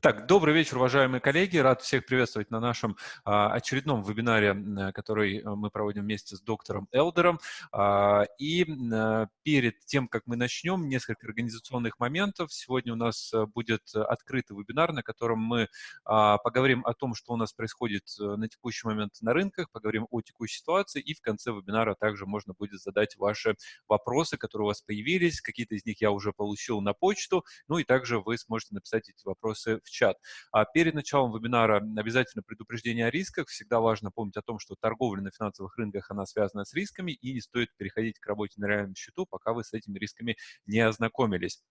Так, добрый вечер, уважаемые коллеги. Рад всех приветствовать на нашем а, очередном вебинаре, который э, мы проводим вместе с доктором Элдером. А, и а, перед тем, как мы начнем, несколько организационных моментов. Сегодня у нас э, будет открытый вебинар, на котором мы а, поговорим о том, что у нас происходит э, на текущий момент на рынках, поговорим о текущей ситуации, и в конце вебинара также можно будет задать ваши вопросы, которые у вас появились. Какие-то из них я уже получил на почту, ну и также вы сможете написать эти вопросы в чат. А перед началом вебинара обязательно предупреждение о рисках. Всегда важно помнить о том, что торговля на финансовых рынках, она связана с рисками, и не стоит переходить к работе на реальном счету, пока вы с этими рисками не ознакомились.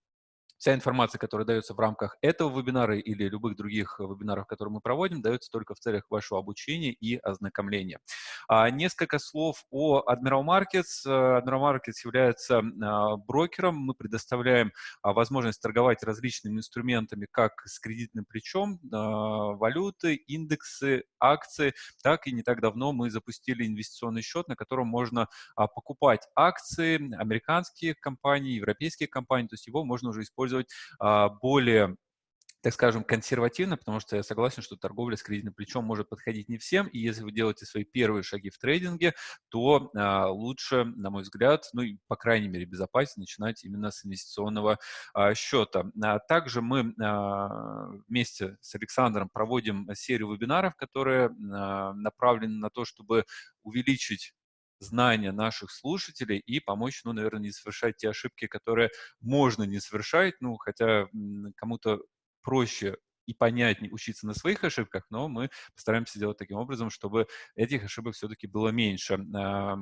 Вся информация, которая дается в рамках этого вебинара или любых других вебинаров, которые мы проводим, дается только в целях вашего обучения и ознакомления. А, несколько слов о Admiral Markets. Admiral Markets является а, брокером. Мы предоставляем а, возможность торговать различными инструментами, как с кредитным плечом, валюты, индексы, акции, так и не так давно мы запустили инвестиционный счет, на котором можно покупать акции американских компаний, европейских компаний, то есть его можно уже использовать использовать а, более так скажем, консервативно, потому что я согласен, что торговля с кредитным плечом может подходить не всем, и если вы делаете свои первые шаги в трейдинге, то а, лучше, на мой взгляд, ну и, по крайней мере, безопаснее начинать именно с инвестиционного а, счета. А, также мы а, вместе с Александром проводим серию вебинаров, которые а, направлены на то, чтобы увеличить знания наших слушателей и помочь, ну, наверное, не совершать те ошибки, которые можно не совершать, ну, хотя кому-то проще и понятнее учиться на своих ошибках, но мы постараемся сделать таким образом, чтобы этих ошибок все-таки было меньше. А,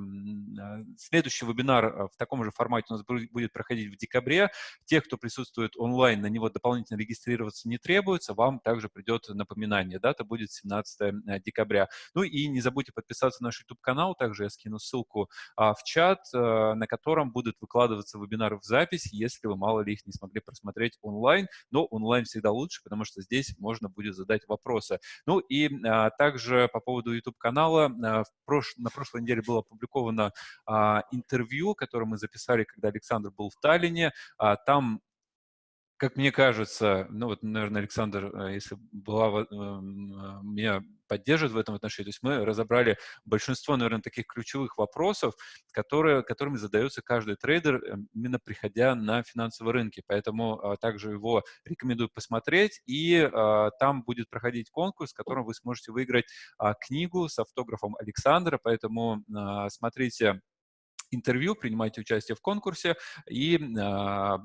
следующий вебинар а, в таком же формате у нас будет проходить в декабре. Те, кто присутствует онлайн, на него дополнительно регистрироваться не требуется, вам также придет напоминание. Дата будет 17 э, декабря. Ну и не забудьте подписаться на наш YouTube-канал, также я скину ссылку а, в чат, на котором будут выкладываться вебинары в запись, если вы, мало ли, их не смогли просмотреть онлайн, но онлайн всегда лучше, потому что здесь здесь можно будет задать вопросы. Ну и а, также по поводу YouTube-канала. А, прош... На прошлой неделе было опубликовано а, интервью, которое мы записали, когда Александр был в Таллине. А, там как мне кажется, ну вот, наверное, Александр, э, если была, э, меня поддерживает в этом отношении, то есть мы разобрали большинство, наверное, таких ключевых вопросов, которые, которыми задается каждый трейдер, э, именно приходя на финансовые рынки. Поэтому а, также его рекомендую посмотреть, и а, там будет проходить конкурс, в котором вы сможете выиграть а, книгу с автографом Александра, поэтому смотрите интервью, принимайте участие в конкурсе, и э,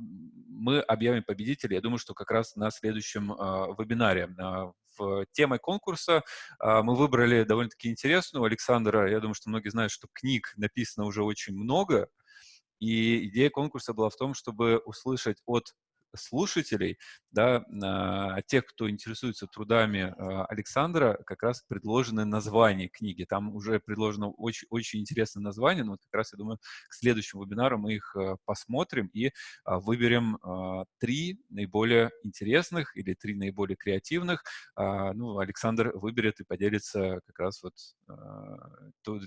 мы объявим победителя, я думаю, что как раз на следующем э, вебинаре. Э, в темой конкурса мы выбрали довольно-таки интересную. Александра, я думаю, что многие знают, что книг написано уже очень много, и идея конкурса была в том, чтобы услышать от слушателей, да, а, тех, кто интересуется трудами а, Александра, как раз предложены названия книги. Там уже предложено очень, очень интересное название, но вот как раз, я думаю, к следующему вебинару мы их а, посмотрим и выберем три наиболее интересных или три наиболее креативных. Ну, Александр выберет и поделится как раз вот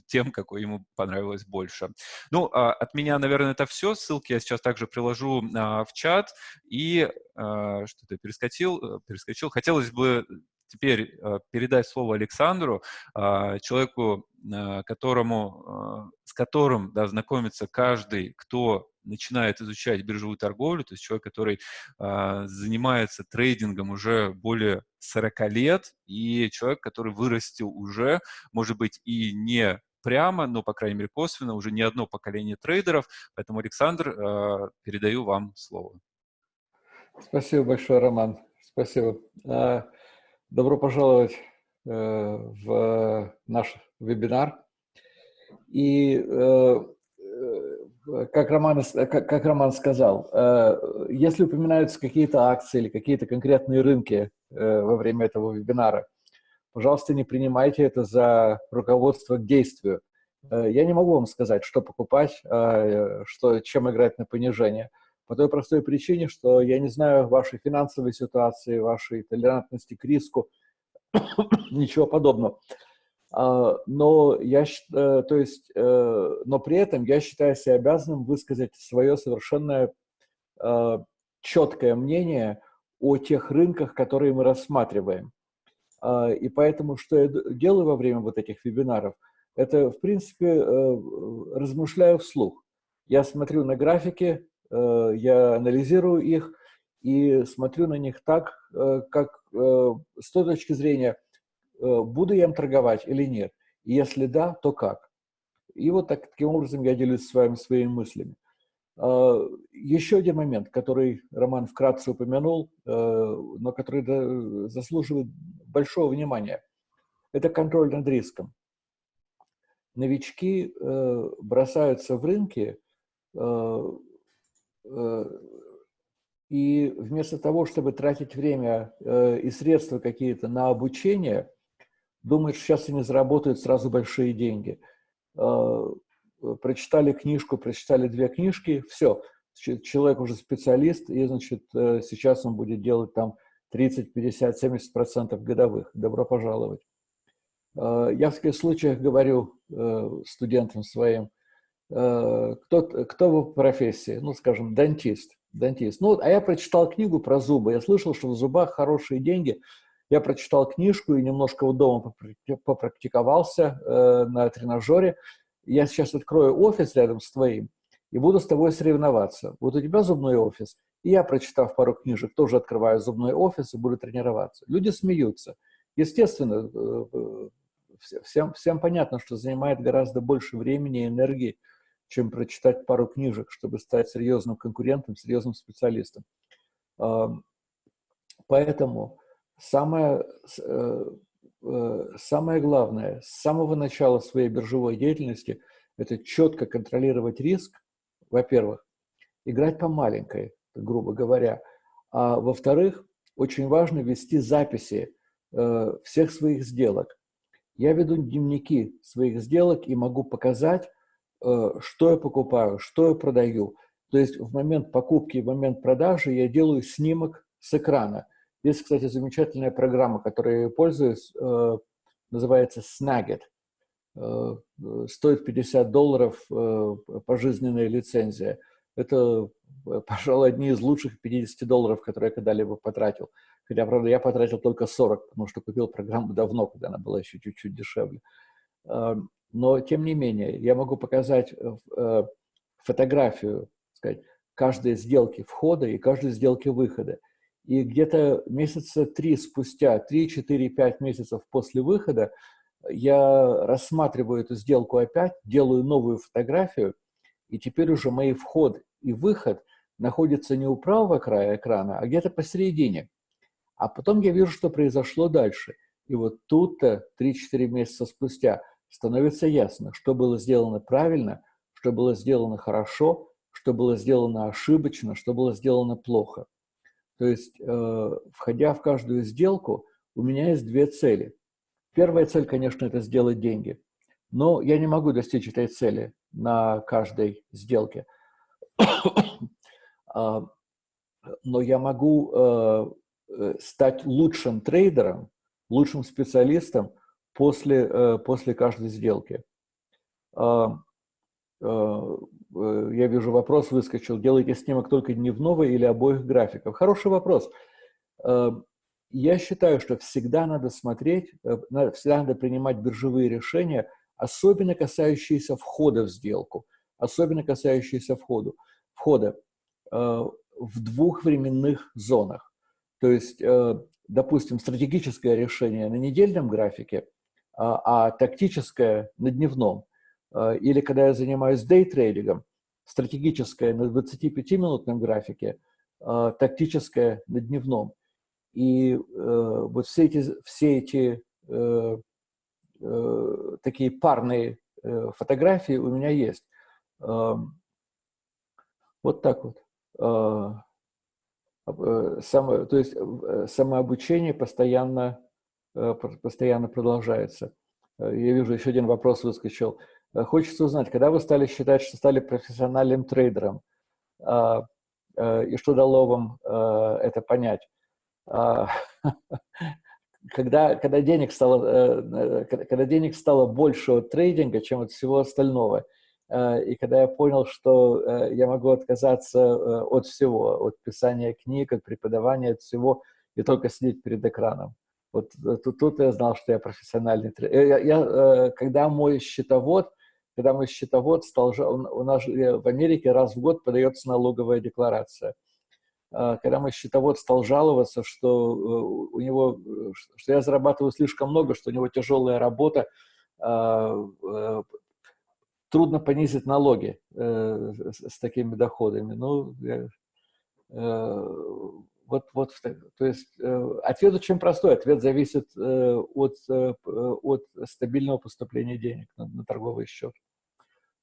тем, какой ему понравилось больше. Ну, от меня, наверное, это все. Ссылки я сейчас также приложу в чат. Э, что-то перескочил, э, перескочил. Хотелось бы теперь э, передать слово Александру, э, человеку, которому, с которым да, знакомится каждый, кто начинает изучать биржевую торговлю, то есть человек, который занимается трейдингом уже более 40 лет, и человек, который вырастил уже, может быть, и не прямо, но, по крайней мере, косвенно, уже не одно поколение трейдеров. Поэтому, Александр, передаю вам слово. Спасибо большое, Роман. Спасибо. А, добро пожаловать э, в наш вебинар. И э, э, как Роман, как Роман сказал, если упоминаются какие-то акции или какие-то конкретные рынки во время этого вебинара, пожалуйста, не принимайте это за руководство к действию. Я не могу вам сказать, что покупать, что, чем играть на понижение – по той простой причине, что я не знаю вашей финансовой ситуации, вашей толерантности к риску, ничего подобного. А, но, я, э, то есть, э, но при этом я считаю себя обязанным высказать свое совершенно э, четкое мнение о тех рынках, которые мы рассматриваем. А, и поэтому, что я делаю во время вот этих вебинаров, это, в принципе, размышляю вслух. Я смотрю на графики, я анализирую их и смотрю на них так, э, как с той точки зрения, буду я им торговать или нет. Если да, то как. И вот так, таким образом я делюсь с вами своими мыслями. А, еще один момент, который Роман вкратце упомянул, э, но который заслуживает большого внимания, это контроль над риском. Новички э, бросаются в рынки, э, и вместо того, чтобы тратить время и средства какие-то на обучение, что сейчас они заработают сразу большие деньги – прочитали книжку, прочитали две книжки, все, человек уже специалист, и, значит, э, сейчас он будет делать там 30, 50, 70 процентов годовых. Добро пожаловать. Э, я в таких случаях говорю э, студентам своим, кто, кто вы по профессии? Ну, скажем, дантист. дантист. Ну, а я прочитал книгу про зубы. Я слышал, что в зубах хорошие деньги. Я прочитал книжку и немножко у дома попрактиковался на тренажере я сейчас открою офис рядом с твоим и буду с тобой соревноваться. Вот у тебя зубной офис, и я, прочитав пару книжек, тоже открываю зубной офис и буду тренироваться. Люди смеются. Естественно, э, э, всем, всем понятно, что занимает гораздо больше времени и энергии, чем прочитать пару книжек, чтобы стать серьезным конкурентом, серьезным специалистом. Поэтому самое, э, Э, самое главное, с самого начала своей биржевой деятельности, это четко контролировать риск, во-первых, играть по маленькой, грубо говоря, а во-вторых, очень важно вести записи э, всех своих сделок. Я веду дневники своих сделок и могу показать, что я покупаю, что я продаю. То есть в момент покупки и в момент продажи я делаю снимок с экрана – есть, кстати, замечательная программа, которой я пользуюсь, э, называется Snagit. Э, стоит 50 долларов э, пожизненная лицензия. Это, пожалуй, одни из лучших 50 долларов, которые я когда-либо потратил. Хотя, правда, я потратил только 40, потому что купил программу давно, когда она была еще чуть-чуть дешевле. Но, тем не менее, я могу показать фотографию, сказать, каждой сделки входа и каждой сделки выхода. И где-то месяца три спустя, 3, 4, 5 месяцев после выхода, я рассматриваю эту сделку опять, делаю новую фотографию, и теперь уже мои вход и выход находятся не у правого края экрана, а где-то посередине. А потом я вижу, что произошло дальше. И вот тут-то 3-4 месяца спустя становится ясно, что было сделано правильно, что было сделано хорошо, что было сделано ошибочно, что было сделано плохо. То есть, э, входя в каждую сделку, у меня есть две цели. Первая цель, конечно, это сделать деньги. Но я не могу достичь этой цели на каждой сделке. А, но я могу э, э, стать лучшим трейдером, лучшим специалистом после, после каждой сделки. А, Э, э, я вижу, вопрос выскочил, делаете снимок только дневного или обоих графиков? Хороший вопрос. Э, я считаю, что всегда надо смотреть, всегда надо принимать биржевые решения, особенно касающиеся входа в сделку, особенно касающиеся входу, входа в двух временных зонах. То есть, допустим, стратегическое решение на недельном графике, а, а тактическое на дневном – а, или когда я занимаюсь дейтрейдингом, стратегическое на 25-минутном графике, а, тактическое на дневном. И э, вот все эти, все эти э, э, такие парные фотографии у меня есть. Вот так вот. Само, то есть самообучение постоянно, постоянно продолжается. Я вижу, еще один вопрос выскочил. Э, хочется узнать, когда вы стали считать, что стали профессиональным трейдером, а, э, и что дало вам э, это понять? А, когда, когда, денег стало, когда денег стало больше от трейдинга, чем от всего остального, И когда я понял, что я могу отказаться от всего, от писания книг, от преподавания, от всего, и только сидеть перед экраном. Вот тут, тут я знал, что я профессиональный тренер. Я, я, когда мой счетовод, когда мой счетовод стал, у нас в Америке раз в год подается налоговая декларация. Когда мой счетовод стал жаловаться, что у него, что я зарабатываю слишком много, что у него тяжелая работа, трудно понизить налоги э, с, такими доходами. Ну, э, вот, вот, то есть э, ответ очень простой. Ответ зависит э, от, э, от стабильного поступления денег на, на торговый счет.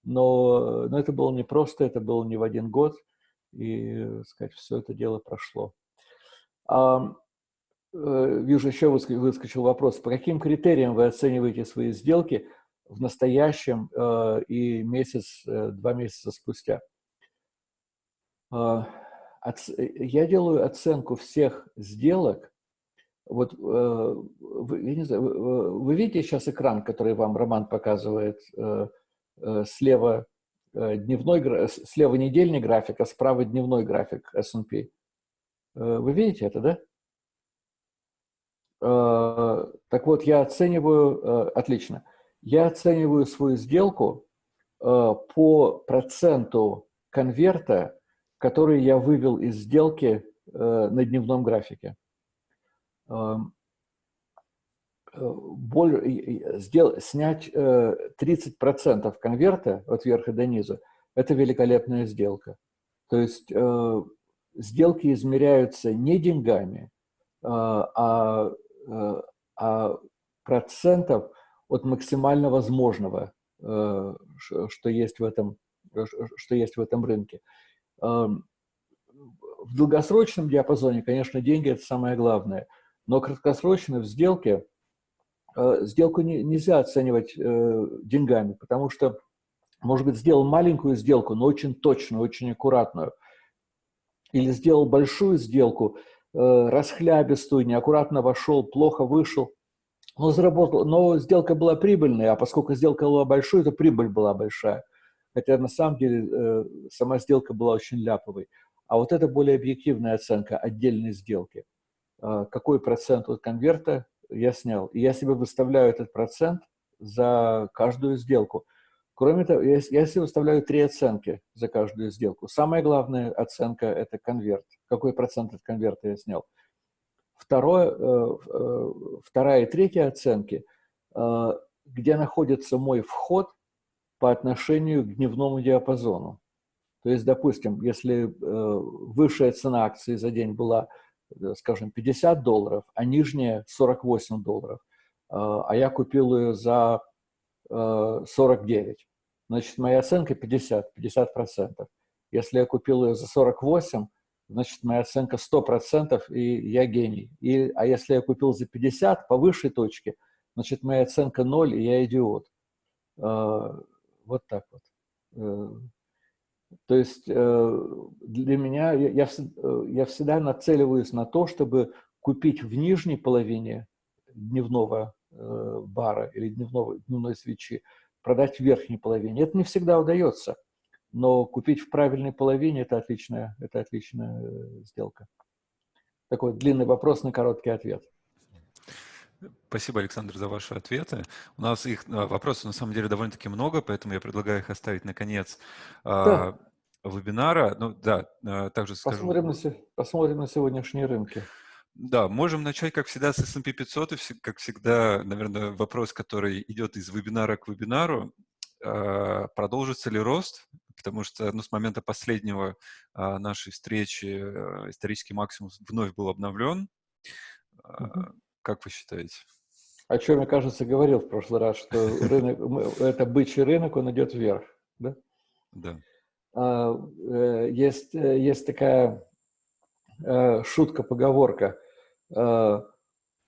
Но, но это было не просто, это было не в один год, и, сказать, все это дело прошло. А, вижу, еще выскочил вопрос. По каким критериям вы оцениваете свои сделки – в настоящем и месяц, два месяца спустя. Э, я делаю оценку всех сделок. Вот вы, я не знаю, вы видите сейчас экран, который вам Роман показывает слева дневной, слева недельный график, а справа дневной график S&P. Вы видите это, да? Так вот, я оцениваю, отлично, я оцениваю свою сделку э, по проценту конверта, который я вывел из сделки э, на дневном графике. Э, боль, сдел, снять 30% конверта от верха до низа – это великолепная сделка. То есть сделки измеряются не деньгами, а, а процентов – от максимально возможного, э, что есть в этом, что есть в этом рынке. В долгосрочном диапазоне, конечно, деньги – это самое главное, но краткосрочно в сделке, э, сделку не, нельзя оценивать э, деньгами, потому что, может быть, сделал маленькую сделку, но очень точную, очень аккуратную, или сделал большую сделку, расхлябистую, неаккуратно вошел, плохо вышел – но заработал, но сделка была прибыльной, а поскольку сделка была большой, то прибыль была большая. Хотя на самом деле э, сама сделка была очень ляповой. А вот это более объективная оценка отдельной сделки. Э, какой процент от конверта я снял. И я себе выставляю этот процент за каждую сделку. Кроме того, я, я себе выставляю три оценки за каждую сделку. Самая главная оценка – это конверт. Какой процент от конверта я снял. Второе, э, э, вторая и третья оценки, э, где находится мой вход по отношению к дневному диапазону. То есть, допустим, если высшая цена акции за день была, скажем, 50 долларов, а нижняя 48 долларов, а я купил ее за 49, значит, моя оценка 50, 50%. Если я купил ее за 48, значит, моя оценка 100%, и я гений. И, а если я купил за 50 по высшей точке, значит, моя оценка 0, и я идиот. Вот так вот. Э, то есть э, для меня, я, э, я всегда нацеливаюсь на то, чтобы купить в нижней половине дневного бара или дневного, дневной свечи, продать в верхней половине. Это не всегда удается но купить в правильной половине – это отличная, это отличная сделка. Такой длинный вопрос на короткий ответ. Спасибо, Александр, за ваши ответы. У нас их а, вопросов на самом деле довольно-таки много, поэтому я предлагаю их оставить на конец да. вебинара. Ну да, а, также скажу. Посмотрим на, посмотрим на сегодняшние рынки. Да, можем начать, как всегда, с S&P 500. И, как всегда, наверное, вопрос, который идет из вебинара к вебинару. Продолжится ли рост? потому что ну, с момента последнего нашей встречи исторический максимум вновь был обновлен. А, Как вы считаете? О чем, мне кажется, говорил в прошлый раз, что рынок, это бычий рынок, он идет вверх, да? Да. А, э, есть, э, есть такая э, шутка-поговорка.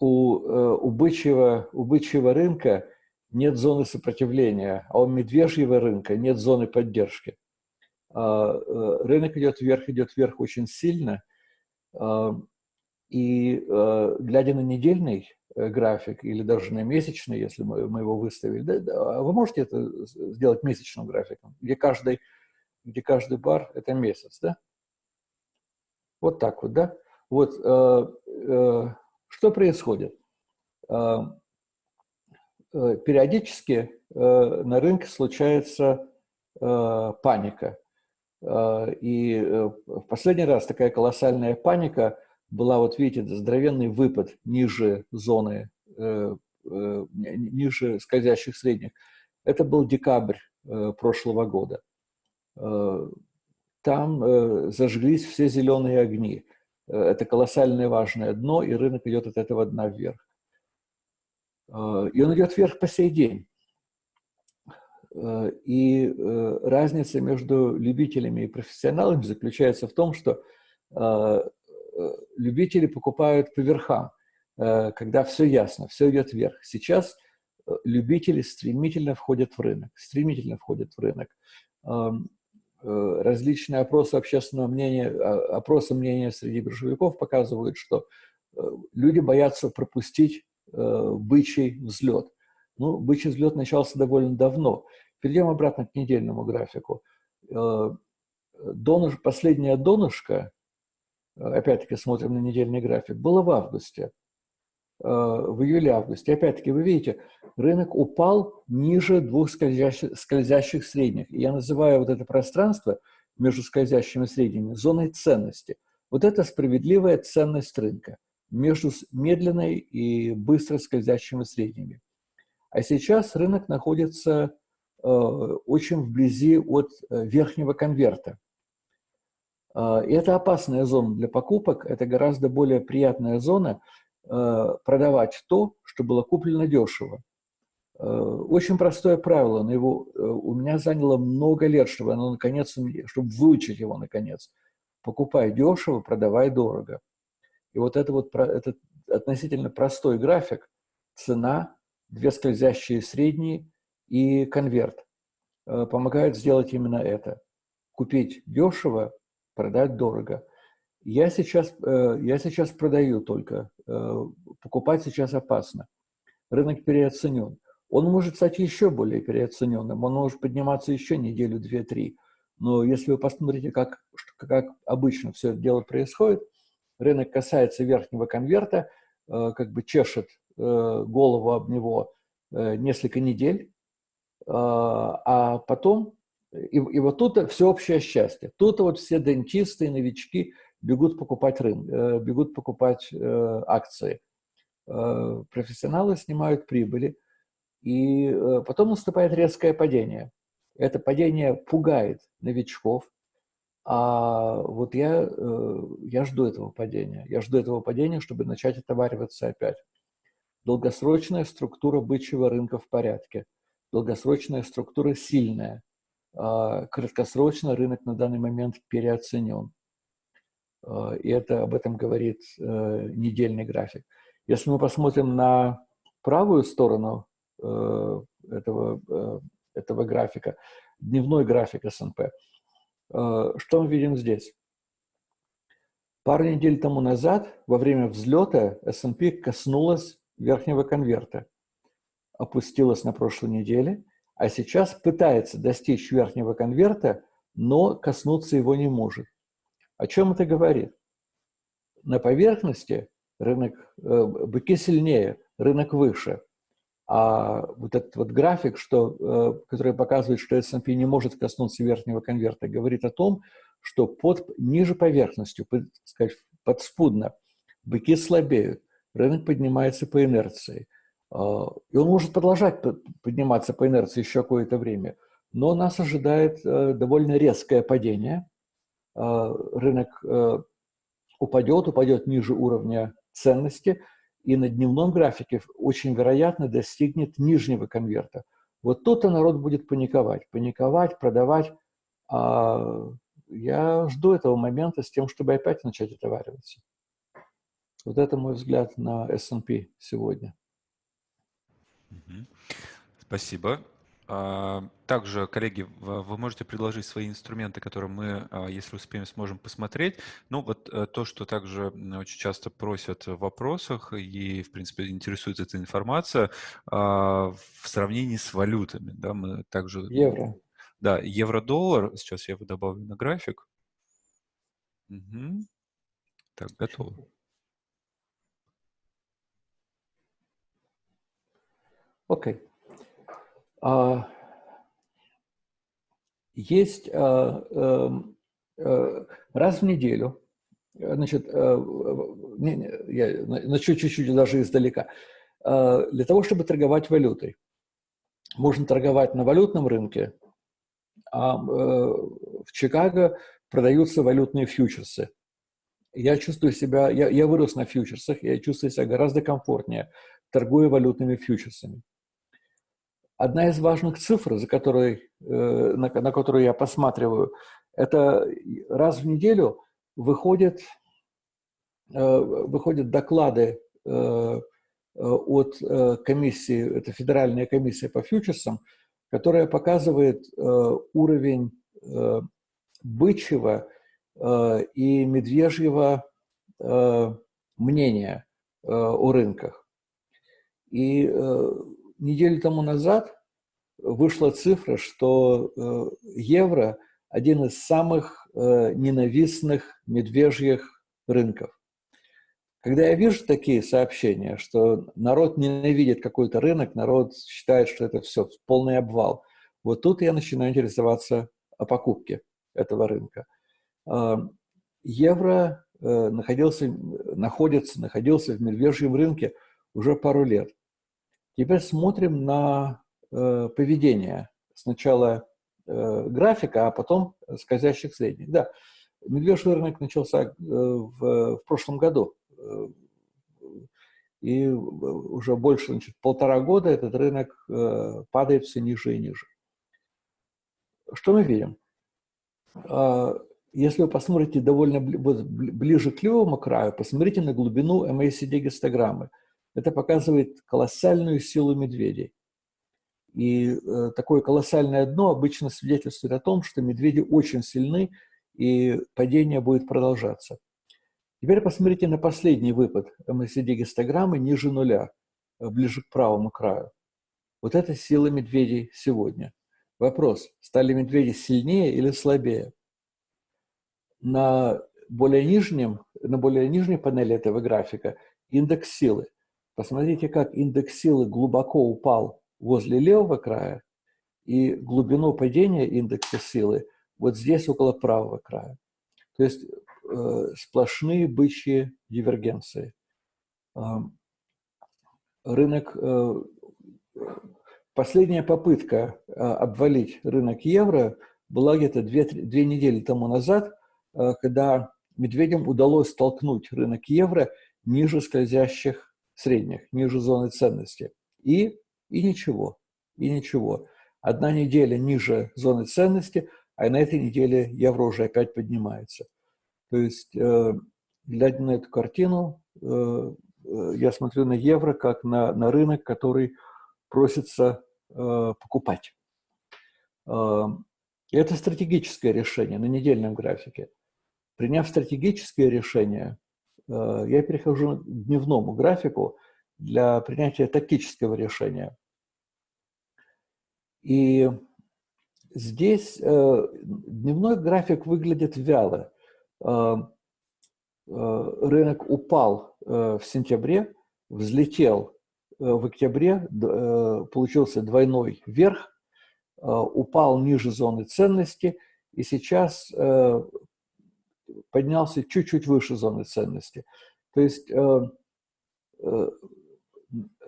У, у, бычьего, у бычьего рынка нет зоны сопротивления, а у медвежьего рынка нет зоны поддержки. А, рынок идет вверх, идет вверх очень сильно. И глядя на недельный график или даже на месячный, если мы, мы его выставили, да, да, вы можете это сделать месячным графиком, где каждый, где каждый бар – это месяц, да? Вот так вот, да? Вот э, э, что происходит? Э, э, периодически э, на рынке случается э, паника. Э, и э, в последний раз такая колоссальная паника была, вот видите, здоровенный выпад ниже зоны, э, э, ниже скользящих средних. Это был декабрь э, прошлого года. Э, там э, зажглись все зеленые огни. Э, это колоссальное важное дно, и рынок идет от этого дна вверх. Э, и он идет вверх по сей день. Э, и э, разница между любителями и профессионалами заключается в том, что э, любители покупают по верхам, э, когда все ясно, все идет вверх. Сейчас любители стремительно входят в рынок, стремительно входят в рынок. Эм, Э, различные опросы общественного мнения, а, опросы мнения среди биржевиков показывают, что э, люди боятся пропустить э, бычий взлет. Ну, бычий взлет начался довольно давно. Перейдем обратно к недельному графику. Донож, последняя донышко, опять-таки смотрим на недельный график, было в августе. Э, в июле-августе. Опять-таки, вы видите, рынок упал ниже двух скользящих, скользящих средних. Я называю вот это пространство между скользящими средними зоной ценности. Вот это справедливая ценность рынка между медленной и быстро скользящими средними. А сейчас рынок находится э, очень вблизи от э, верхнего конверта. И это опасная зона для покупок, это гораздо более приятная зона, Э, продавать то, что было куплено дешево. Э, очень простое правило, но его э, у меня заняло много лет, чтобы оно наконец, чтобы выучить его наконец. Покупай дешево, продавай дорого. И вот это вот этот относительно простой график, цена, две скользящие средние и конверт помогают сделать именно это. Купить дешево, продать дорого. Я сейчас, э, я сейчас продаю только. Э, покупать сейчас опасно. Рынок переоценен. Он может стать еще более переоцененным. Он может подниматься еще неделю, две, три. Но если вы посмотрите, как, как обычно все это дело происходит, рынок касается верхнего конверта, э, как бы чешет голову об него несколько недель, а потом, и, и вот тут всеобщее счастье. Тут вот все дентисты и новички бегут покупать рынок, э, бегут покупать э, акции. Э, профессионалы снимают прибыли, и потом наступает резкое падение. Это падение пугает новичков, а вот я, я жду этого падения. Я жду этого падения, чтобы начать отовариваться опять. Долгосрочная структура бычьего рынка в порядке. Долгосрочная структура сильная. А краткосрочно рынок на данный момент переоценен. Э, и это об этом говорит э, недельный график. Если мы посмотрим на правую сторону э, этого, этого графика, дневной график S&P, что мы видим здесь? Пару недель тому назад, во время взлета, S&P коснулась верхнего конверта, опустилась на прошлой неделе, а сейчас пытается достичь верхнего конверта, но коснуться его не может. О чем это говорит? На поверхности рынок, э, быки сильнее, рынок выше. А вот этот вот график, что, э, который показывает, что S&P не может коснуться верхнего конверта, говорит о том, что под, ниже поверхностью, под, сказать, подспудно, быки слабеют, рынок поднимается по инерции. Э, и он может продолжать подниматься по инерции еще какое-то время. Но нас ожидает э, довольно резкое падение – Э, рынок э, упадет, упадет ниже уровня ценности, и на дневном графике очень вероятно достигнет нижнего конверта. Вот тут-то народ будет паниковать, паниковать, продавать. А я жду этого момента с тем, чтобы опять начать отовариваться. Вот это мой взгляд на S&P сегодня. Спасибо. А, также, коллеги, вы можете предложить свои инструменты, которые мы, а, если успеем, сможем посмотреть. Ну, вот э, то, что также очень часто просят в вопросах и, в принципе, интересует эта информация а, в сравнении с валютами. Да, мы также... Евро. Да, евро-доллар. Сейчас я его добавлю на график. Угу. Так, готово. Окей. Okay. А, есть а, эм, э, раз в неделю, значит, э, не, не, я начну чуть-чуть даже издалека, а, для того, чтобы торговать валютой. Можно торговать на валютном рынке, а э, в Чикаго продаются валютные фьючерсы. Я чувствую себя, я, я вырос на фьючерсах, я чувствую себя гораздо комфортнее, торгуя валютными фьючерсами. Одна из важных цифр, за которой, э, на, на которую я посматриваю, это раз в неделю выходят, э, выходят доклады э, от комиссии, это Федеральная комиссия по фьючерсам, которая показывает уровень бычьего и медвежьего мнения о рынках. И неделю тому назад вышла цифра, что э, евро – один из самых э, ненавистных медвежьих рынков. Когда я вижу такие сообщения, что народ ненавидит какой-то рынок, народ считает, что это все полный обвал, вот тут я начинаю интересоваться о покупке этого рынка. Э, евро находился, находится, находился в медвежьем рынке уже пару лет. Теперь смотрим на э, поведение. Сначала э, графика, а потом скользящих средних. Да, медвежий рынок начался э, в, в прошлом году. Э, и уже больше, значит, полтора года этот рынок э, падает все ниже и ниже. Что мы видим? Э, если вы посмотрите довольно ближе к левому краю, посмотрите на глубину MACD-гистограммы. Это показывает колоссальную силу медведей. И э, такое колоссальное дно обычно свидетельствует о том, что медведи очень сильны, и падение будет продолжаться. Теперь посмотрите на последний выпад МСД-гистограммы ниже нуля, э, ближе к правому краю. Вот это сила медведей сегодня. Вопрос, стали медведи сильнее или слабее? На более, нижнем, на более нижней панели этого графика индекс силы. Посмотрите, как индекс силы глубоко упал возле левого края, и глубину падения индекса силы вот здесь, около правого края. То есть э, сплошные бычьи дивергенции. Э, рынок, э, последняя попытка э, обвалить рынок евро была где-то две, две недели тому назад, э, когда медведям удалось столкнуть рынок евро ниже скользящих средних, ниже зоны ценности. И, и ничего, и ничего. Одна неделя ниже зоны ценности, а на этой неделе евро уже опять поднимается. То есть, э, глядя на эту картину, э, э, я смотрю на евро как на, на рынок, который просится покупать. Это стратегическое решение на недельном графике. Приняв стратегическое решение, я перехожу к дневному графику для принятия тактического решения. И здесь э, дневной график выглядит вяло. Э, рынок упал в сентябре, взлетел в октябре, получился двойной вверх, упал ниже зоны ценности, и сейчас поднялся чуть-чуть выше зоны ценности. То есть э, э,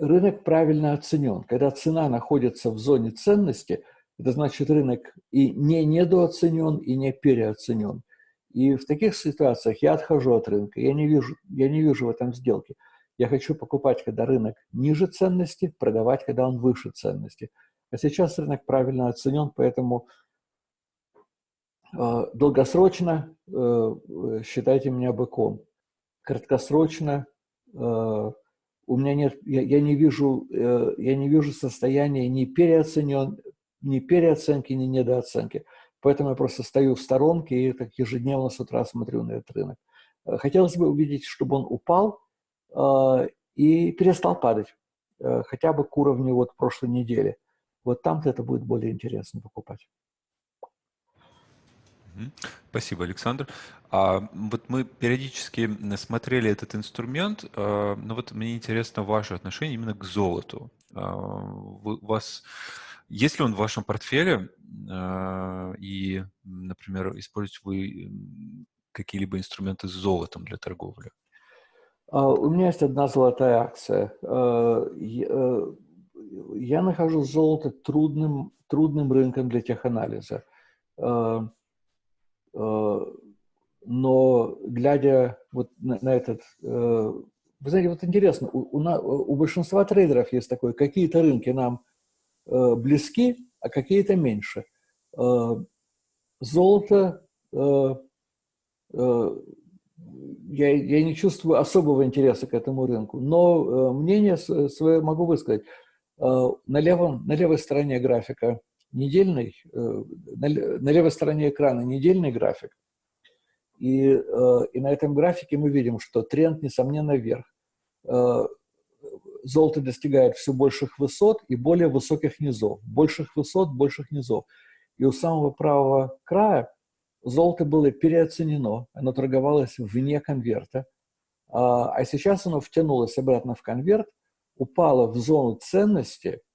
рынок правильно оценен. Когда цена находится в зоне ценности, это значит рынок и не недооценен, и не переоценен. И в таких ситуациях я отхожу от рынка, я не вижу, я не вижу в этом сделки. Я хочу покупать, когда рынок ниже ценности, продавать, когда он выше ценности. А сейчас рынок правильно оценен, поэтому долгосрочно э, считайте меня быком. Краткосрочно э, у меня нет, я, я не вижу, э, я не вижу состояния ни переоценен, ни переоценки, ни недооценки. Поэтому я просто стою в сторонке и так ежедневно с утра смотрю на этот рынок. Э, хотелось бы увидеть, чтобы он упал э, и перестал падать, э, хотя бы к уровню вот прошлой недели. Вот там-то это будет более интересно покупать. Спасибо, Александр. А вот мы периодически смотрели этот инструмент, э, но вот мне интересно ваше отношение именно к золоту. А, вы, у вас есть ли он в вашем портфеле э, и, например, используете вы какие-либо инструменты с золотом для торговли? А, у меня есть одна золотая акция. Э, я нахожу золото трудным, трудным рынком для теханализа. Э, но глядя вот на, на этот, э, вы знаете, вот интересно, у, у, у большинства трейдеров есть такое, какие-то рынки нам э, близки, а какие-то меньше. Золото, я, я не чувствую особого интереса к этому рынку, но мнение свое могу высказать. На, левом, на левой стороне графика недельный, э, на левой стороне экрана недельный график, и, э, и на этом графике мы видим, что тренд, несомненно, вверх. Э, золото достигает все больших высот и более высоких низов. Больших высот, больших низов. И у самого правого края золото было переоценено, оно торговалось вне конверта, а, а сейчас оно втянулось обратно в конверт, упало в зону ценности –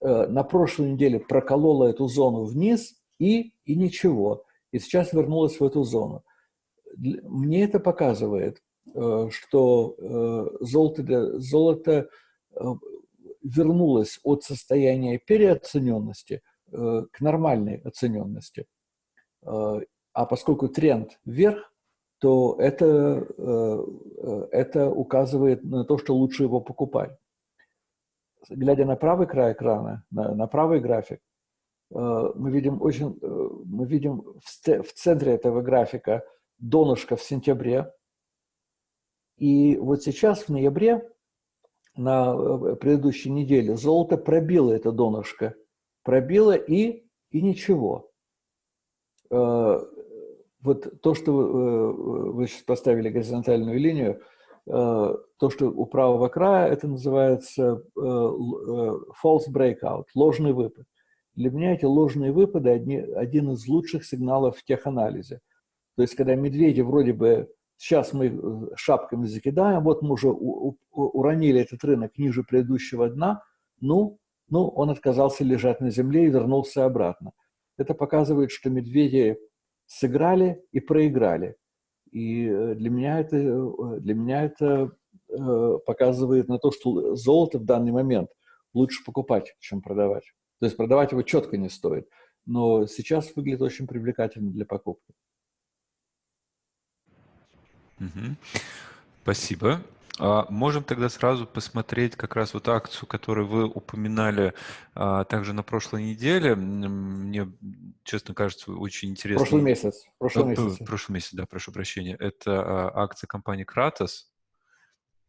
на прошлой неделе проколола эту зону вниз и, и ничего. И сейчас вернулась в эту зону. Мне это показывает, э, что э, золото, золото вернулось от состояния переоцененности к нормальной оцененности. А поскольку тренд вверх, то это, это указывает на то, что лучше его покупать глядя на правый край экрана, на, на правый график, э, мы видим очень, э, мы видим в, центре этого графика донышко в сентябре. И вот сейчас, в ноябре, на э, предыдущей неделе, золото пробило это донышко. Пробило и, и ничего. Вот то, что вы, сейчас поставили горизонтальную линию – то, что у правого края, это называется э, э, false breakout, ложный выпад. Для меня эти ложные выпады одни, один из лучших сигналов в теханализе. То есть, когда медведи вроде бы, сейчас мы шапками закидаем, вот мы уже у, у, уронили этот рынок ниже предыдущего дна, ну, ну, он отказался лежать на земле и вернулся обратно. Это показывает, что медведи сыграли и проиграли. И э, для меня это, э, для меня это э, показывает на то, что золото в данный момент лучше покупать, чем продавать. То есть продавать его четко не стоит. Но сейчас выглядит очень привлекательно для покупки. Угу. Спасибо. А можем тогда сразу посмотреть как раз вот акцию, которую вы упоминали а, также на прошлой неделе. Мне, честно кажется, очень интересно. Прошлый месяц. Прошлый месяц. Прошлый месяц, да, прошу прощения. Это а, акция компании Кратос.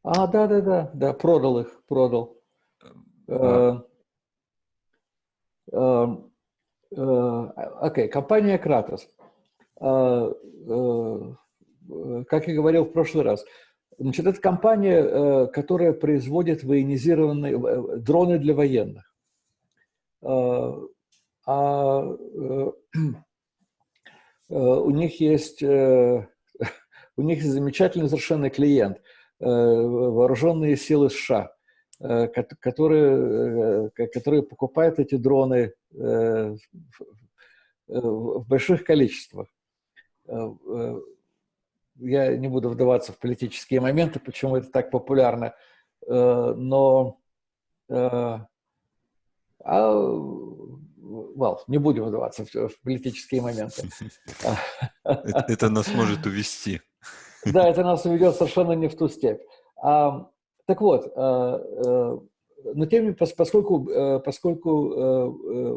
А, да, да, да, да, продал их, продал. А. Э, э, окей, компания Кратос. Как я говорил в прошлый раз, Значит, это компания, э, которая производит военизированные э, дроны для военных. Э, а у них есть, у них замечательный совершенно клиент, вооруженные силы США, которые, которые покупают эти дроны в больших количествах я не буду вдаваться в политические моменты, почему это так популярно, э, но э, а, well, не будем вдаваться в, политические моменты. Это нас может увести. Да, это нас уведет совершенно не в ту степь. А, так вот, э, но тем поскольку, поскольку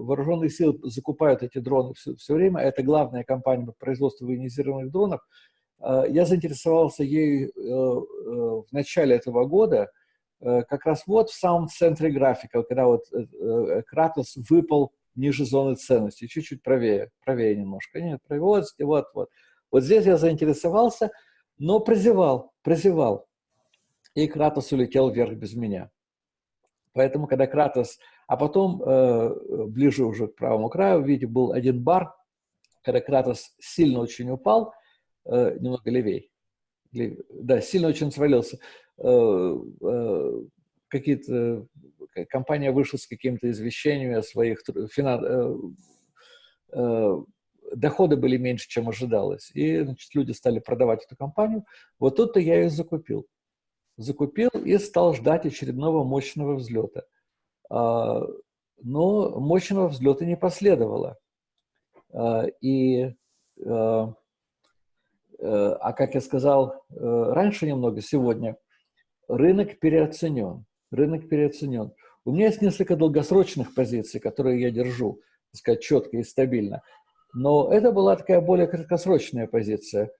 вооруженные силы закупают эти дроны все, все время, это главная компания по производству военизированных дронов, я заинтересовался ей э, э, в начале этого года, как раз вот в самом центре графика, когда вот Кратос выпал ниже зоны ценности, чуть-чуть правее, правее немножко. Нет, правее, вот, вот, вот. Вот здесь я заинтересовался, но прозевал, прозевал. И Кратос улетел вверх без меня. Поэтому, когда Кратос... А потом, э, ближе уже к правому краю, видите, был один бар, когда Кратос сильно очень упал, э, немного левей, лев, да, сильно очень свалился. Э, э, какие-то... Компания вышла с какими-то извещениями о своих... Финан, э, э, доходы были меньше, чем ожидалось. И значит, люди стали продавать эту компанию. Вот тут-то я ее закупил. Закупил и стал ждать очередного мощного взлета. А, но мощного взлета не последовало. А, и, а, а как я сказал раньше немного, сегодня, рынок переоценен. Рынок переоценен. У меня есть несколько долгосрочных позиций, которые я держу, так сказать, четко и стабильно. Но это была такая более краткосрочная позиция.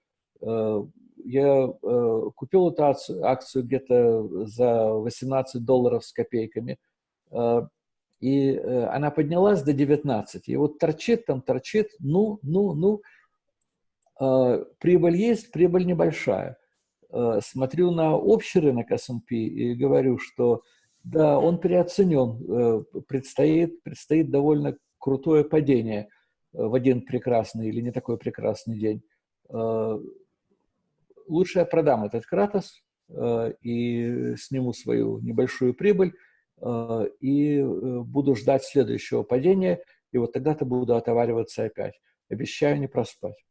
Э, я э, купил эту акцию где-то за 18 долларов с копейками, э, и она поднялась до 19. И вот торчит там, торчит, ну, ну, ну, прибыль есть, прибыль небольшая. Смотрю на общий рынок S&P и говорю, что да, он переоценен, предстоит, предстоит довольно крутое падение – в один прекрасный или не такой прекрасный день, э, лучше я продам этот Кратос э, и сниму свою небольшую прибыль э, и буду ждать следующего падения, и вот тогда-то буду отовариваться опять. Обещаю не проспать.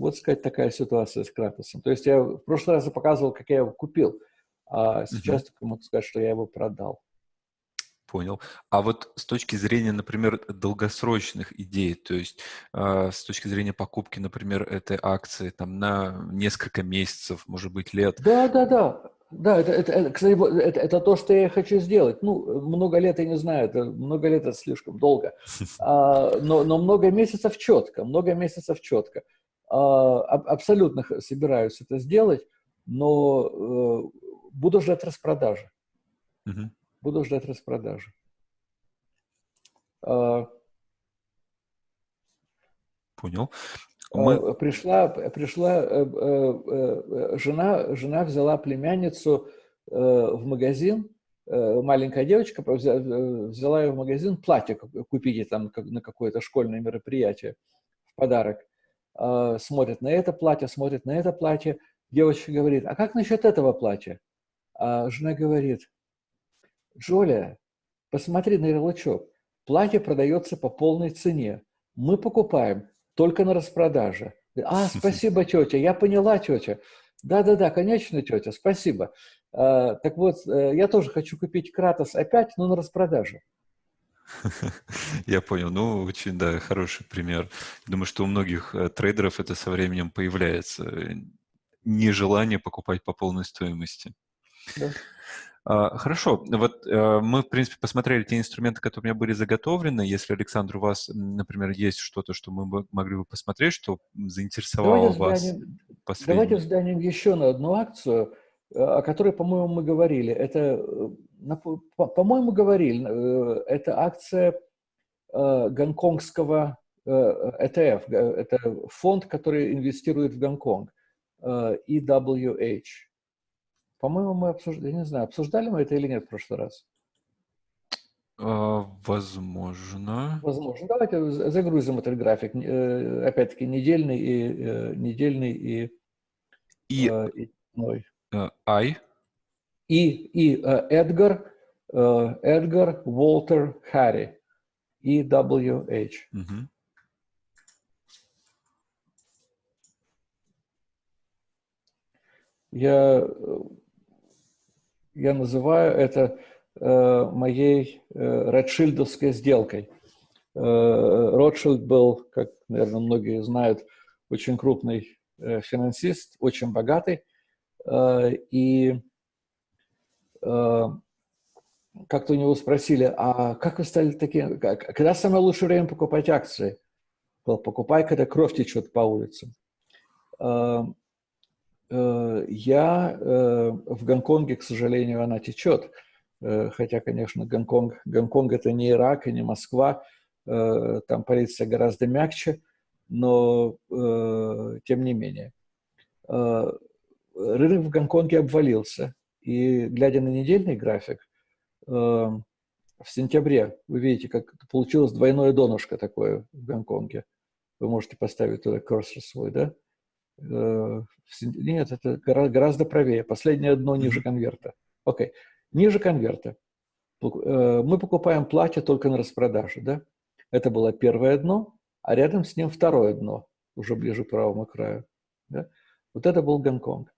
Вот, сказать, такая ситуация с Кратосом. То есть я в прошлый раз показывал, как я его купил, а сейчас только могу сказать, что я его продал. Понял. А вот с точки зрения, например, долгосрочных идей, то есть э, с точки зрения покупки, например, этой акции там на несколько месяцев, может быть, лет. Да, да, да. Да, это, это, это, кстати, это, это то, что я хочу сделать. Ну, много лет я не знаю, это много лет это слишком долго, а, но, но много месяцев четко, много месяцев четко. А, абсолютно собираюсь это сделать, но э, буду ждать распродажи. Угу. Буду ждать распродажи. А, Понял. А, Мы... Пришла, пришла э, э, жена, жена взяла племянницу в магазин, маленькая девочка взяла ее в магазин платье купить там на какое-то школьное мероприятие в подарок. А, смотрит на это платье, смотрит на это платье. Девочка говорит, а как насчет этого платья? А жена говорит, Джоля, посмотри на ярлычок. Платье продается по полной цене. Мы покупаем только на распродаже. А, спасибо, тетя, я поняла, тетя. Да-да-да, конечно, тетя, спасибо. А, так вот, э, я тоже хочу купить Кратос опять, но на распродаже. Я понял. Ну, очень, да, хороший пример. Думаю, что у многих э, трейдеров это со временем появляется. Э, нежелание покупать по полной стоимости. Да. А, хорошо, вот э, мы, в принципе, посмотрели те инструменты, которые у меня были заготовлены. Если, Александр, у вас, например, есть что-то, что мы могли бы посмотреть, что заинтересовало давайте вас взглянем, Давайте взглянем еще на одну акцию, о которой, по-моему, мы говорили. Это, по-моему, говорили, это акция гонконгского ETF, это фонд, который инвестирует в Гонконг, EWH. По-моему, мы обсуждали, не знаю, обсуждали мы это или нет в прошлый раз? А, возможно. Возможно. Давайте загрузим этот график. Э, опять-таки, недельный и э, недельный и... И... Э, и. I. И, и Эдгар, Эдгар Уолтер Харри. EWH. Угу. Я я называю это э, моей э, Ротшильдовской сделкой. Э, Ротшильд был, как, наверное, многие знают, очень крупный э, финансист, очень богатый. Э, и э, как-то у него спросили, а как вы стали таким, когда самое лучшее время покупать акции? Покупай, когда кровь течет по улицам. Э, Э, я э, в Гонконге, к сожалению, она течет. Э, хотя, конечно, Гонконг, Гонконг – это не Ирак и не Москва. там полиция гораздо мягче, но тем не менее. Рынок в Гонконге обвалился, и глядя на недельный график, в сентябре, вы видите, как получилось двойное донышко такое в Гонконге. Вы можете поставить туда курсор свой, да? Нет, это гораздо правее. Последнее дно ниже конверта. Окей. Okay. Ниже конверта. Э, мы покупаем платье только на распродаже, да? Это было первое дно, а рядом с ним второе дно, уже ближе к правому краю. Да? Вот это был Гонконг.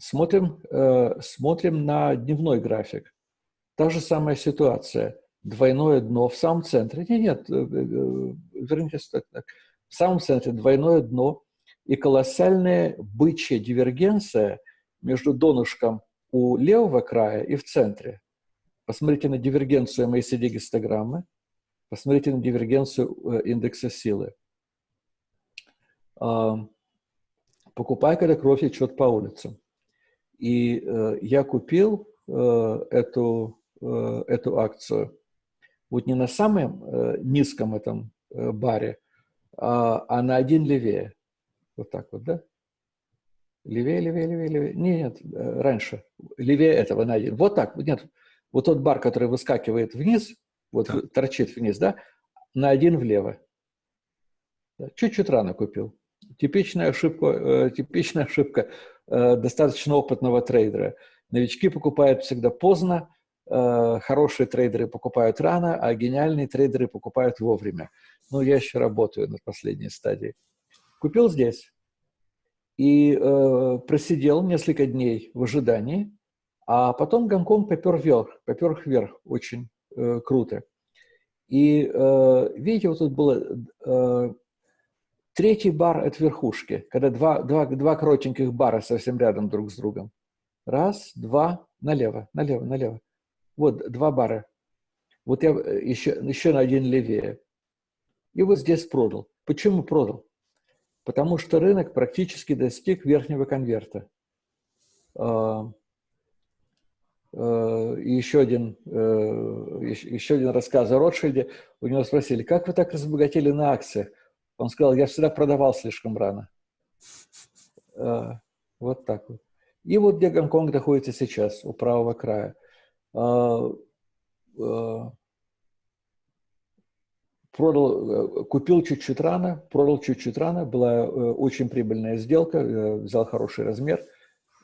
Смотрим, э, смотрим на дневной график. Та же самая ситуация. Двойное дно в самом центре. Нет, нет, э, э, вернитесь так. В самом центре двойное дно и колоссальная бычья дивергенция между донышком у левого края и в центре. Посмотрите на дивергенцию МАСД-гистограммы, посмотрите на дивергенцию э, индекса силы. Покупай, когда кровь течет по улицам. И э, я купил э, эту, эту акцию вот не на самом низком этом баре, а, а на один левее. Вот так вот, да? Левее, левее, левее, левее. Нет, э, раньше. Левее этого на один. Вот так. Нет. Вот тот бар, который выскакивает вниз, вот да. торчит вниз, да, на один влево. Чуть-чуть рано купил. Типичная ошибка, э, типичная ошибка э, достаточно опытного трейдера. Новички покупают всегда поздно, э, хорошие трейдеры покупают рано, а гениальные трейдеры покупают вовремя. Ну, я еще работаю на последней стадии. Купил здесь и э, просидел несколько дней в ожидании, а потом Гонконг попер вверх, попер вверх очень э, круто. И э, видите, вот тут было э, третий бар от верхушки, когда два, два, два коротеньких бара совсем рядом друг с другом. Раз, два, налево, налево, налево. Вот два бара. Вот я еще, еще на один левее. И вот здесь продал. Почему продал? потому что рынок практически достиг верхнего конверта. А, а, и еще один, э, еще один рассказ о Ротшильде. У него спросили, как вы так разбогатели на акциях? Он сказал, я всегда продавал слишком рано. А, вот так вот. И вот где Гонконг находится сейчас, у правого края продал, э, купил чуть-чуть рано, продал чуть-чуть рано, была э, очень прибыльная сделка, э, взял хороший размер.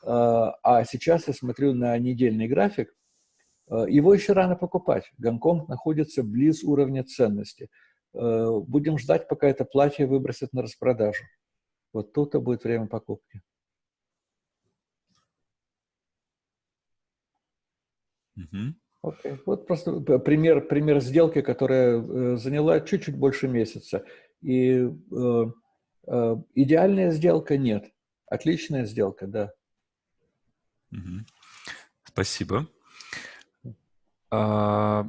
А сейчас я смотрю на недельный график, его еще рано покупать. Гонконг находится близ уровня ценности. Будем ждать, пока это платье выбросят на распродажу. Вот тут-то будет время покупки. Окей. Вот просто пример, пример сделки, которая э, заняла чуть-чуть больше месяца. И э, э, идеальная сделка нет. Отличная сделка, да. Угу. Спасибо. А,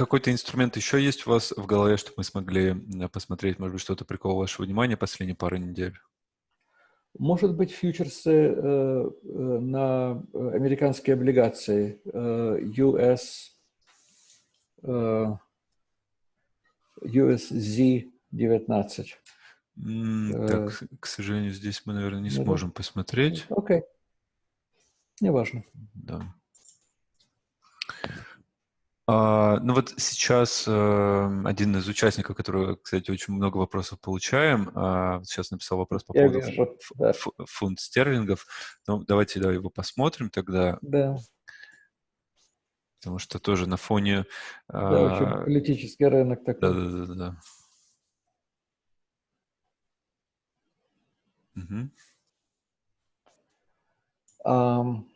какой-то инструмент еще есть у вас в голове, чтобы мы смогли посмотреть, может быть, что-то приковало ваше внимание последние пару недель? Может быть, фьючерсы э, э, на американские облигации э, US, э, USZ-19. Mm, так, к сожалению, здесь мы, наверное, не сможем посмотреть. Окей. Okay. Неважно. Да. А, ну вот сейчас э, один из участников, который, кстати, очень много вопросов получаем, э, сейчас написал вопрос по поводу вижу, да. фунт стерлингов. Ну, давайте да, его посмотрим тогда. Да. Потому что тоже на фоне... Э, да, очень политический рынок такой. Да, да, да, да. Угу. Um,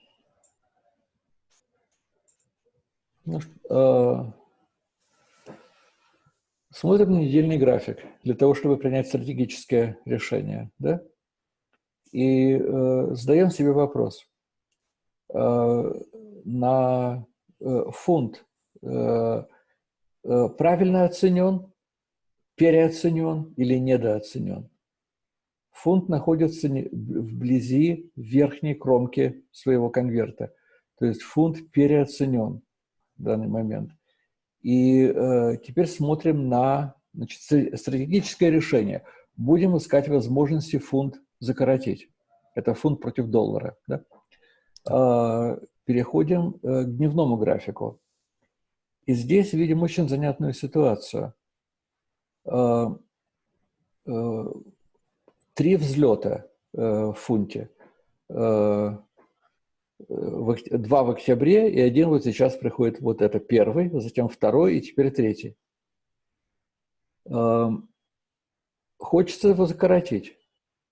Ну, э, смотрим на недельный график для того, чтобы принять стратегическое решение. Да? И э, задаем себе вопрос. Э, на э, фунт э, э, правильно оценен, переоценен или недооценен? Фунт находится вблизи верхней кромки своего конверта. То есть фунт переоценен в данный момент. И э, теперь смотрим на значит, стратегическое решение. Будем искать возможности фунт закоротить. Это фунт против доллара. Да? Э, переходим э, к дневному графику. И здесь видим очень занятную ситуацию. Э, э, три взлета э, в фунте. Два в октябре, и один вот сейчас приходит вот это первый, затем второй, и теперь третий. Эм, хочется его закоротить,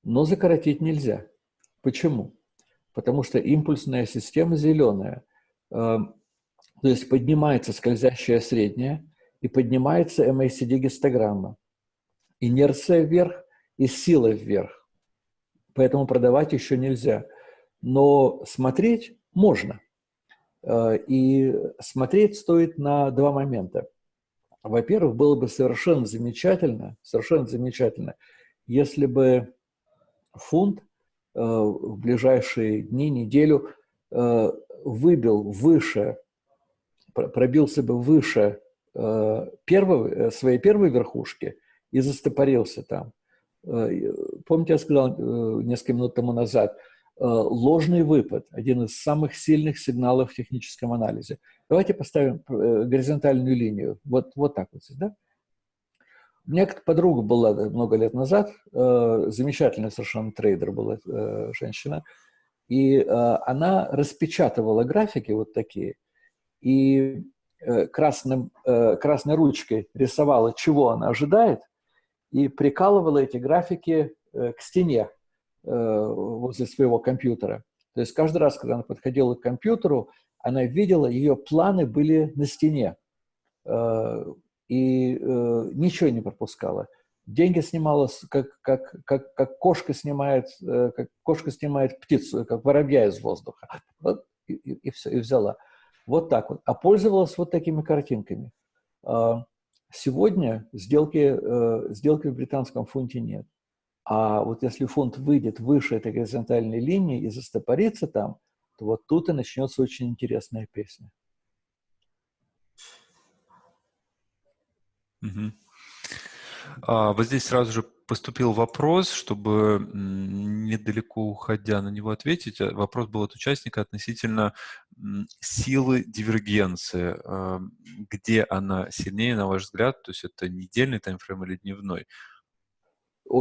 но закоротить нельзя. Почему? Потому что импульсная система зеленая. Эм, то есть поднимается скользящая средняя и поднимается MACD-гистограмма. Инерция вверх и сила вверх. Поэтому продавать еще нельзя но смотреть можно. Э, и смотреть стоит на два момента. Во-первых, было бы совершенно замечательно, совершенно замечательно, если бы фунт э, в ближайшие дни, неделю э, выбил выше, пробился бы выше первого, своей первой верхушки и застопорился там. Помните, я сказал несколько минут тому назад – ложный выпад, один из самых сильных сигналов в техническом анализе. Давайте поставим э, горизонтальную линию, вот, вот так вот да? У меня подруга была много лет назад, э, замечательная совершенно трейдер была женщина, и она распечатывала графики вот такие, и красным, красной ручкой рисовала, чего она ожидает, и прикалывала эти графики к стене. Э, возле своего компьютера. То есть каждый раз, когда она подходила к компьютеру, она видела, ее планы были на стене. Э, и э, ничего не пропускала. Деньги снимала, как, как, как, как кошка снимает, как кошка снимает птицу, как воробья из воздуха. Вот, и, и, и все, и взяла. Вот так вот. А пользовалась вот такими картинками. Сегодня сделки, сделки в британском фунте нет. А вот если фонд выйдет выше этой горизонтальной линии и застопорится там, то вот тут и начнется очень интересная песня. Угу. А, вот здесь сразу же поступил вопрос, чтобы недалеко уходя на него ответить. А, вопрос был от участника относительно силы дивергенции. А, где она сильнее, на ваш взгляд? То есть это недельный таймфрейм или дневной?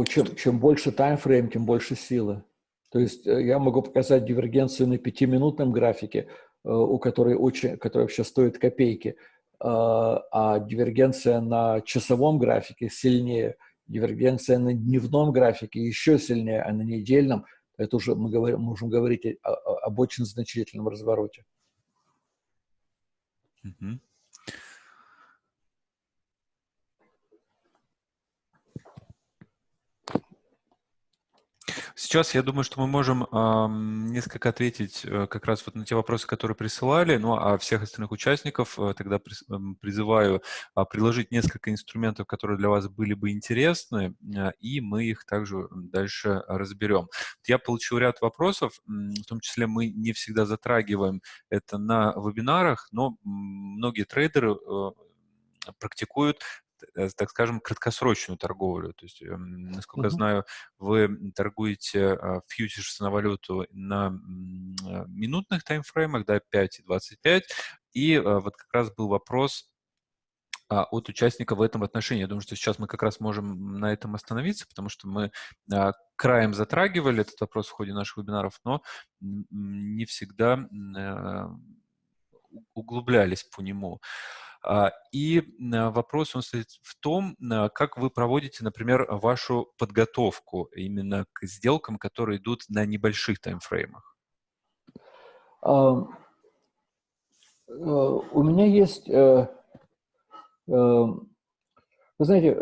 Чем, чем больше таймфрейм, тем больше силы. То есть э, я могу показать дивергенцию на пятиминутном графике, э, у которой, очень, которая вообще стоит копейки, э, а дивергенция на часовом графике сильнее, дивергенция на дневном графике еще сильнее, а на недельном это уже мы говорим, можем говорить об очень значительном развороте. Mm-hmm. Сейчас я думаю, что мы можем э, несколько ответить э, как раз вот на те вопросы, которые присылали, ну а всех остальных участников э, тогда при, э, призываю э, предложить несколько инструментов, которые для вас были бы интересны, э, и мы их также дальше разберем. Я получил ряд вопросов, в том числе мы не всегда затрагиваем это на вебинарах, но многие трейдеры э, практикуют так скажем, краткосрочную торговлю. То есть, эм, насколько mm-hmm. я знаю, вы торгуете а, фьючерс на валюту на а, минутных таймфреймах, да, 5 и 25. И а, вот как раз был вопрос от участника в этом отношении. Я думаю, что сейчас мы как раз можем на этом остановиться, потому что мы краем затрагивали этот вопрос в ходе наших вебинаров, но не всегда углублялись по нему. А, и вопрос он стоит в том, как вы проводите, например, вашу подготовку именно к сделкам, которые идут на небольших таймфреймах. Uh, у меня есть, uh, вы знаете,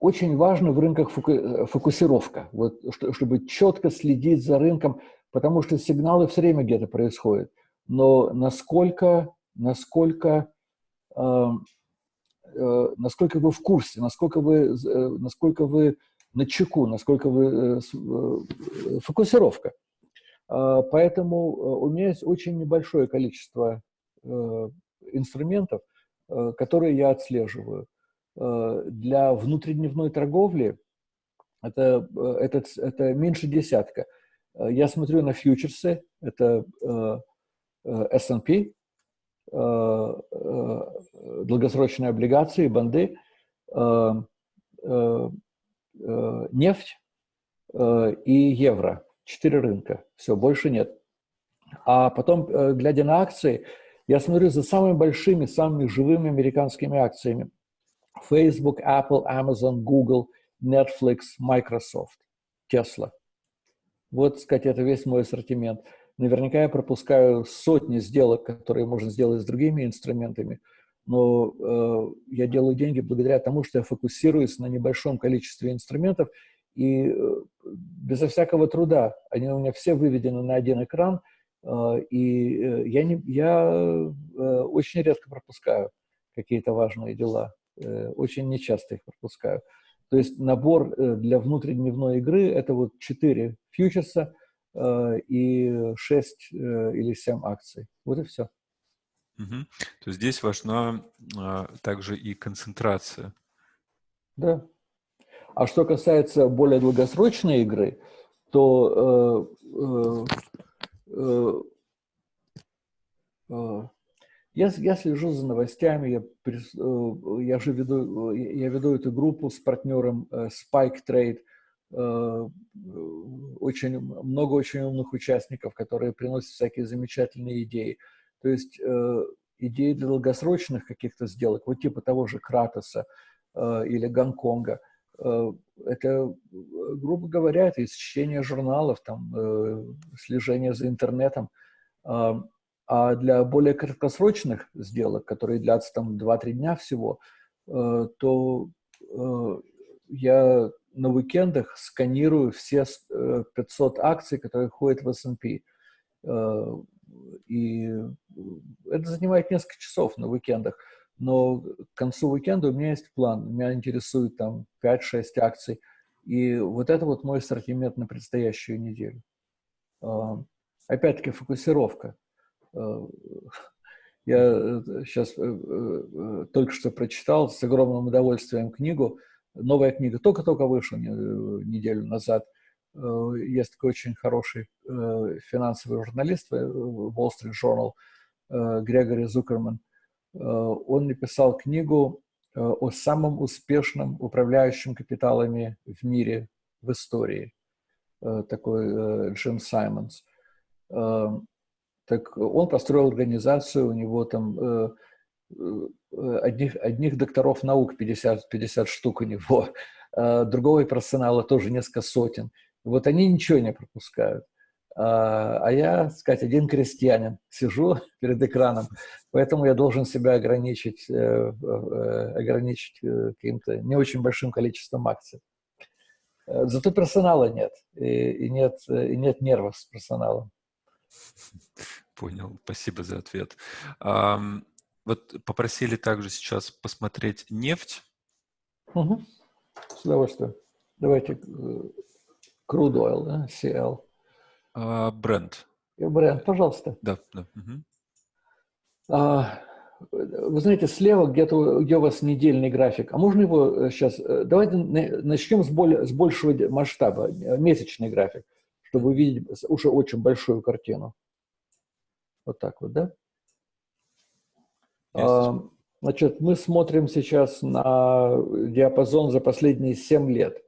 очень важно в рынках фокусировка, вот, чтобы четко следить за рынком, потому что сигналы все время где-то происходят. Но насколько, насколько Э, насколько вы в курсе, насколько вы, э, насколько вы на чеку, насколько вы э, фокусировка. Поэтому у меня есть очень небольшое количество инструментов, которые я отслеживаю. Для внутридневной торговли это, это, это меньше десятка. Я смотрю на фьючерсы, это S&P, долгосрочные облигации, банды, нефть и евро. Четыре рынка. Все, больше нет. А потом, глядя на акции, я смотрю за самыми большими, самыми живыми американскими акциями. Facebook, Apple, Amazon, Google, Netflix, Microsoft, Tesla. Вот, сказать, это весь мой ассортимент. Наверняка я пропускаю сотни сделок, которые можно сделать с другими инструментами, но э, я делаю деньги благодаря тому, что я фокусируюсь на небольшом количестве инструментов, и э, безо всякого труда они у меня все выведены на один экран, э, и э, я, не, я э, очень редко пропускаю какие-то важные дела, э, очень нечасто их пропускаю. То есть набор э, для внутридневной игры – это вот четыре фьючерса – и 6 э, или 7 акций. Вот и все. Угу. То есть здесь важна а, также и концентрация. Да. А что касается более долгосрочной игры, то э, э, э, я, я слежу за новостями, я, э, я же веду, я веду эту группу с партнером Spike Trade, Э, очень много очень умных участников, которые приносят всякие замечательные идеи. То есть э, идеи для долгосрочных каких-то сделок, вот типа того же Кратоса э, или Гонконга, это, грубо говоря, это чтение журналов, там, слежение за интернетом. А для более краткосрочных сделок, которые длятся там 2-3 дня всего, то я на уикендах сканирую все 500 э, акций, которые ходят в S&P. Э, и это занимает несколько часов на уикендах. Но к концу уикенда у меня есть план. Меня интересует там 5-6 акций. И вот это вот мой ассортимент на предстоящую неделю. Э, опять-таки фокусировка. Я сейчас только что прочитал с огромным удовольствием книгу новая книга только-только вышла неделю назад. Э, есть такой очень хороший э, финансовый журналист э, Wall Street Journal Грегори Зукерман. Он написал книгу о самом успешном управляющем капиталами в мире в истории. Такой Джим Саймонс. Так он построил организацию, у него там Э, одних, одних докторов наук 50, 50 штук у него, а другого персонала тоже несколько сотен. Вот они ничего не пропускают. А, а я, сказать, один крестьянин, сижу перед экраном, поэтому я должен себя ограничить, э, э, ограничить каким-то не очень большим количеством акций. Зато персонала нет, и, и, нет, и нет нервов с персоналом. Понял, спасибо за ответ. Вот попросили также сейчас посмотреть нефть. Угу. С удовольствием. Давайте crude oil, да, CL. А, бренд. Бренд, пожалуйста. Да, да. Угу. А, вы знаете, слева где-то где у вас недельный график. А можно его сейчас... Э, э, давайте начнем с, более, с большего масштаба, э, месячный график, чтобы увидеть уже очень большую картину. Вот так вот, да? Значит, мы смотрим сейчас на диапазон за последние 7 лет.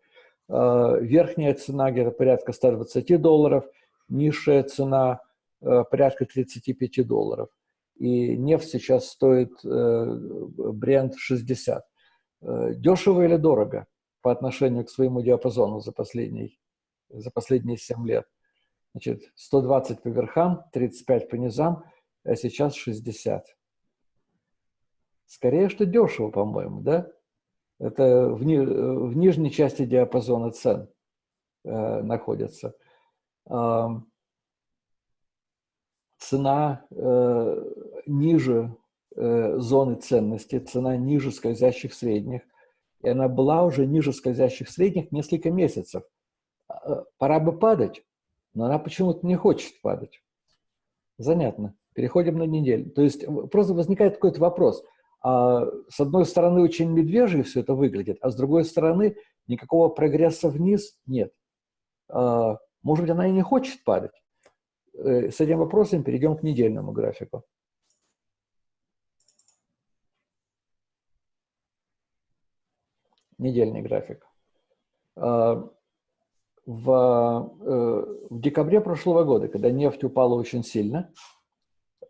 А, верхняя цена где-то порядка 120 долларов, низшая цена э, порядка 35 долларов. И нефть сейчас стоит э, бренд 60. Э, дешево или дорого по отношению к своему диапазону за, последний, за последние 7 лет? Значит, 120 по верхам, 35 по низам, а сейчас 60. Скорее, что дешево, по-моему, да? Это в, ни, в нижней части диапазона цен э, находится. Э, цена э, ниже э, зоны ценности, цена ниже скользящих средних. И она была уже ниже скользящих средних несколько месяцев. А, пора бы падать, но она почему-то не хочет падать. Занятно. Переходим на неделю. То есть просто возникает какой-то вопрос – с одной стороны, очень медвежье все это выглядит, а с другой стороны, никакого прогресса вниз нет. А, может быть, она и не хочет падать. Э, с этим вопросом перейдем к недельному графику. Недельный график. А, в, э, в декабре прошлого года, когда нефть упала очень сильно,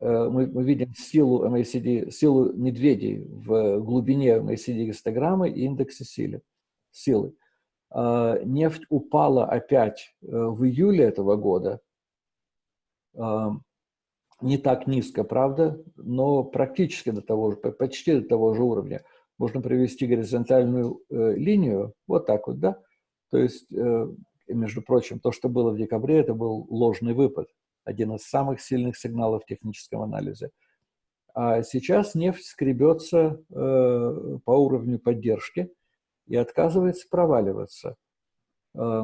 мы, мы видим силу MACD, силу медведей в глубине MACD гистограммы и индексе силы. силы. А, нефть упала опять э, в июле этого года, а, не так низко, правда, но практически до того же, почти до того же уровня. Можно провести горизонтальную линию, вот так вот, да, то есть между прочим, то, что было в декабре, это был ложный выпад, один из самых сильных сигналов в техническом анализе. А сейчас нефть скребется э, по уровню поддержки и отказывается проваливаться. Э,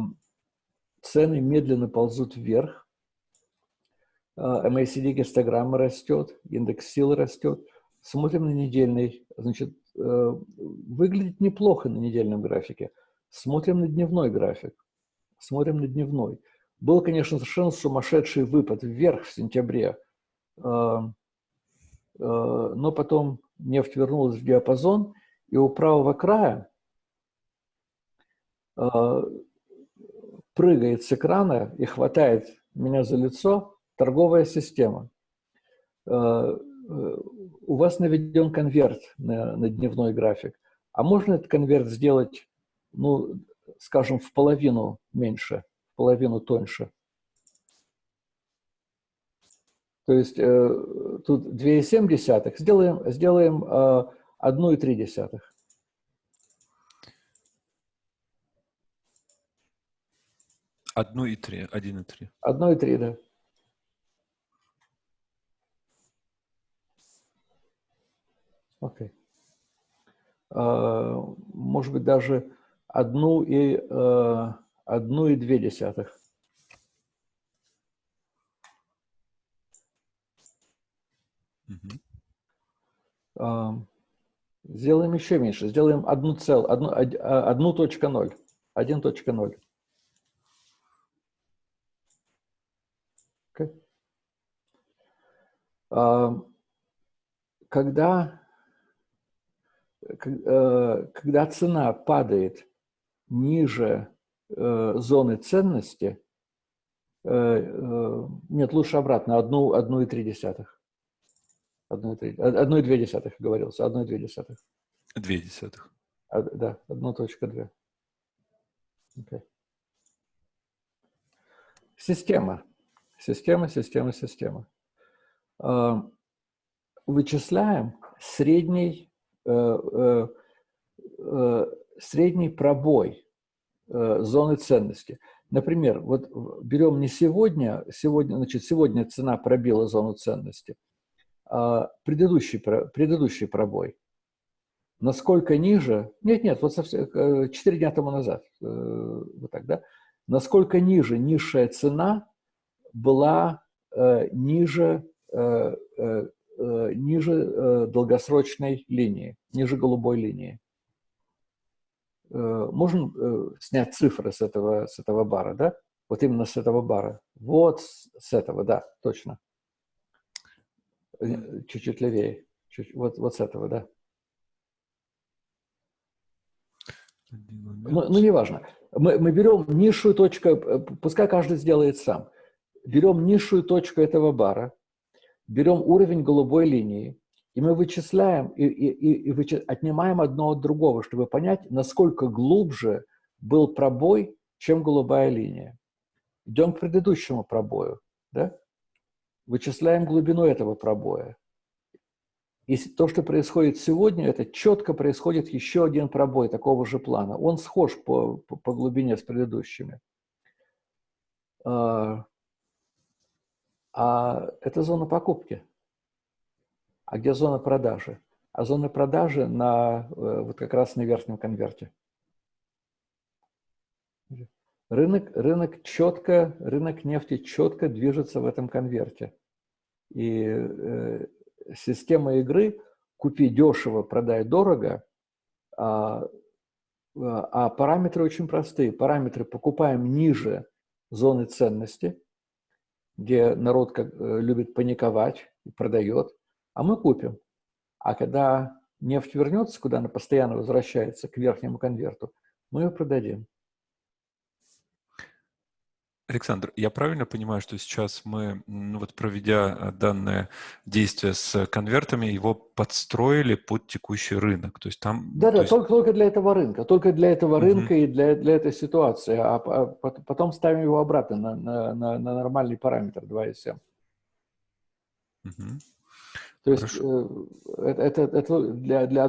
цены медленно ползут вверх. Э, MACD гистограмма растет, индекс силы растет. Смотрим на недельный. Значит, э, выглядит неплохо на недельном графике. Смотрим на дневной график смотрим на дневной. Был, конечно, совершенно сумасшедший выпад вверх в сентябре, а, а, но потом нефть вернулась в диапазон, и у правого края а, прыгает с экрана и хватает меня за лицо торговая система. У вас наведен конверт на, на дневной график. А можно этот конверт сделать ну, скажем, в половину меньше, половину тоньше. То есть э, тут 2,7, сделаем, сделаем э, 1,3. Одну и три, один и три. Одно и три, да. Окей. Okay. Uh, может быть, даже одну и... Uh, 1,2. Угу. А, сделаем еще меньше. Сделаем 1,0. 1.0. Okay. Когда, э, когда цена падает ниже зоны ценности, э, э, нет, лучше обратно, одну, одну и три десятых. Говорился, одну и две десятых. Две десятых. А, да, одну точка две. Okay. Система. Система, система, система. Э, вычисляем средний э, э, э средний пробой э, зоны ценности. Например, вот берем не сегодня, сегодня, значит, сегодня цена пробила зону ценности, а предыдущий, предыдущий пробой. Насколько ниже, нет, нет, вот совсем, 4 э, дня тому назад, э, вот так, да, насколько ниже низшая цена была э, ниже, э, э, ниже э, долгосрочной линии, ниже голубой линии. Э, можем э, снять цифры с этого, с этого бара, да? Вот именно с этого бара. Вот с этого, да, точно. Э, чуть-чуть левее. Чуть, вот, вот с этого, да. Ну, ну, неважно. Мы, мы берем низшую точку, пускай каждый сделает сам. Берем низшую точку этого бара, берем уровень голубой линии, и мы вычисляем и, и, и, и вычи... отнимаем одно от другого, чтобы понять, насколько глубже был пробой, чем голубая линия. Идем к предыдущему пробою. Да? Вычисляем глубину этого пробоя. И то, что происходит сегодня, это четко происходит еще один пробой такого же плана. Он схож по, по, по глубине с предыдущими. А, а это зона покупки. А где зона продажи? А зона продажи на, э, вот как раз на верхнем конверте. Рынок, рынок четко, рынок нефти четко движется в этом конверте. И э, система игры купи дешево, продай дорого, а, а параметры очень простые. Параметры покупаем ниже зоны ценности, где народ как, э, любит паниковать и продает, а мы купим. А когда нефть вернется, куда она постоянно возвращается, к верхнему конверту, мы ее продадим. Александр, я правильно понимаю, что сейчас мы, ну вот проведя э, данное действие с конвертами, его подстроили под текущий рынок? То есть там... Да, да, есть... только, только для этого рынка, только для этого рынка uh-huh. и для, для этой ситуации, а, а потом ставим его обратно на, на, на, на нормальный параметр 2,7. Uh-huh. То есть э, это, это, это для, для,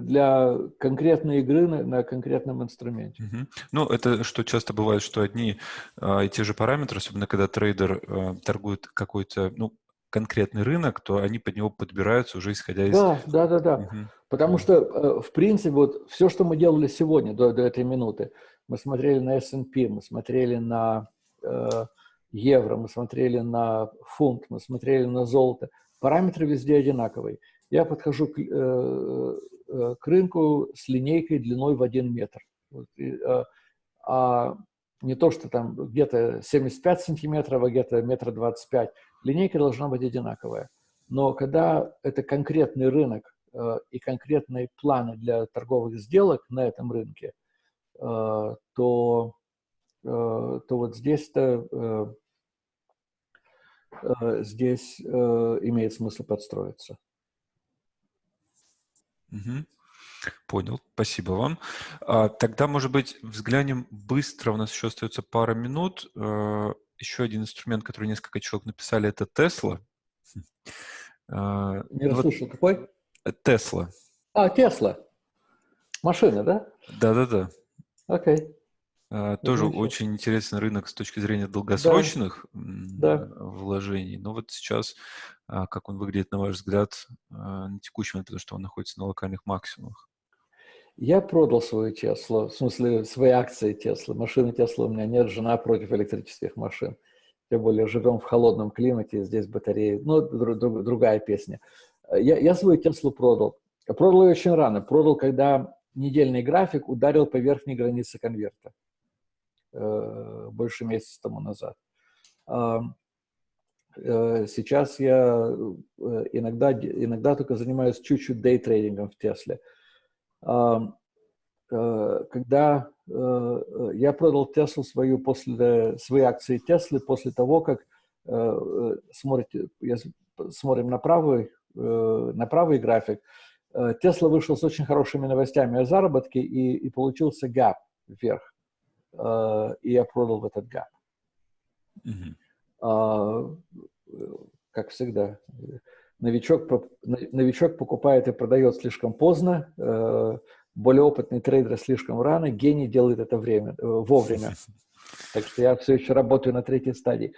для конкретной игры на, на конкретном инструменте. Угу. Ну, это что часто бывает, что одни а, и те же параметры, особенно когда трейдер а, торгует какой-то, ну, конкретный рынок, то они под него подбираются уже исходя из... Да, да, да, да. Угу. Потому что, э, в принципе, вот все, что мы делали сегодня до, до этой минуты, мы смотрели на S&P, мы смотрели на э, евро, мы смотрели на фунт, мы смотрели на золото – Параметры везде одинаковые. Я подхожу к, э, э, к рынку с линейкой длиной в 1 метр. Вот, и, э, а не то, что там где-то 75 сантиметров, а где-то метр 25. Линейка должна быть одинаковая. Но когда это конкретный рынок э, и конкретные планы для торговых сделок на этом рынке, э, то, э, то вот здесь-то Э, здесь э, имеет смысл подстроиться. Угу. Понял, спасибо вам. А, тогда, может быть, взглянем быстро, у нас еще остается пара минут. А, еще один инструмент, который несколько человек написали, это Тесла. Не расслышал, вот, какой? Тесла. А, Тесла. Машина, да? Да-да-да. Окей. Okay. А, тоже Отлично. очень интересный рынок с точки зрения долгосрочных да. вложений. Но вот сейчас, а, как он выглядит, на ваш взгляд, а, на текущий момент, потому что он находится на локальных максимумах? Я продал свою Теслу, в смысле, свои акции Теслы. Машины Тесла у меня нет, жена против электрических машин. Тем более живем в холодном климате, здесь батареи. Ну, друг, друг, другая песня. Я, я свою Теслу продал. Продал ее очень рано. Продал, когда недельный график ударил по верхней границе конверта. Э, больше месяца тому назад. Э, сейчас я э, иногда, иногда только занимаюсь чуть-чуть дейтрейдингом в Тесле. Когда я продал Теслу свою после, свои акции Теслы после того, как смотрите, смотрим на правый, на правый график, Тесла вышел с очень хорошими новостями о заработке и, и получился gap вверх. Э, и я продал в этот gap. Mm-hmm. Как всегда, новичок, новичок покупает и продает слишком поздно, э, более опытный трейдер слишком рано, гений делает это время, э, вовремя. Так что я все еще работаю на третьей стадии.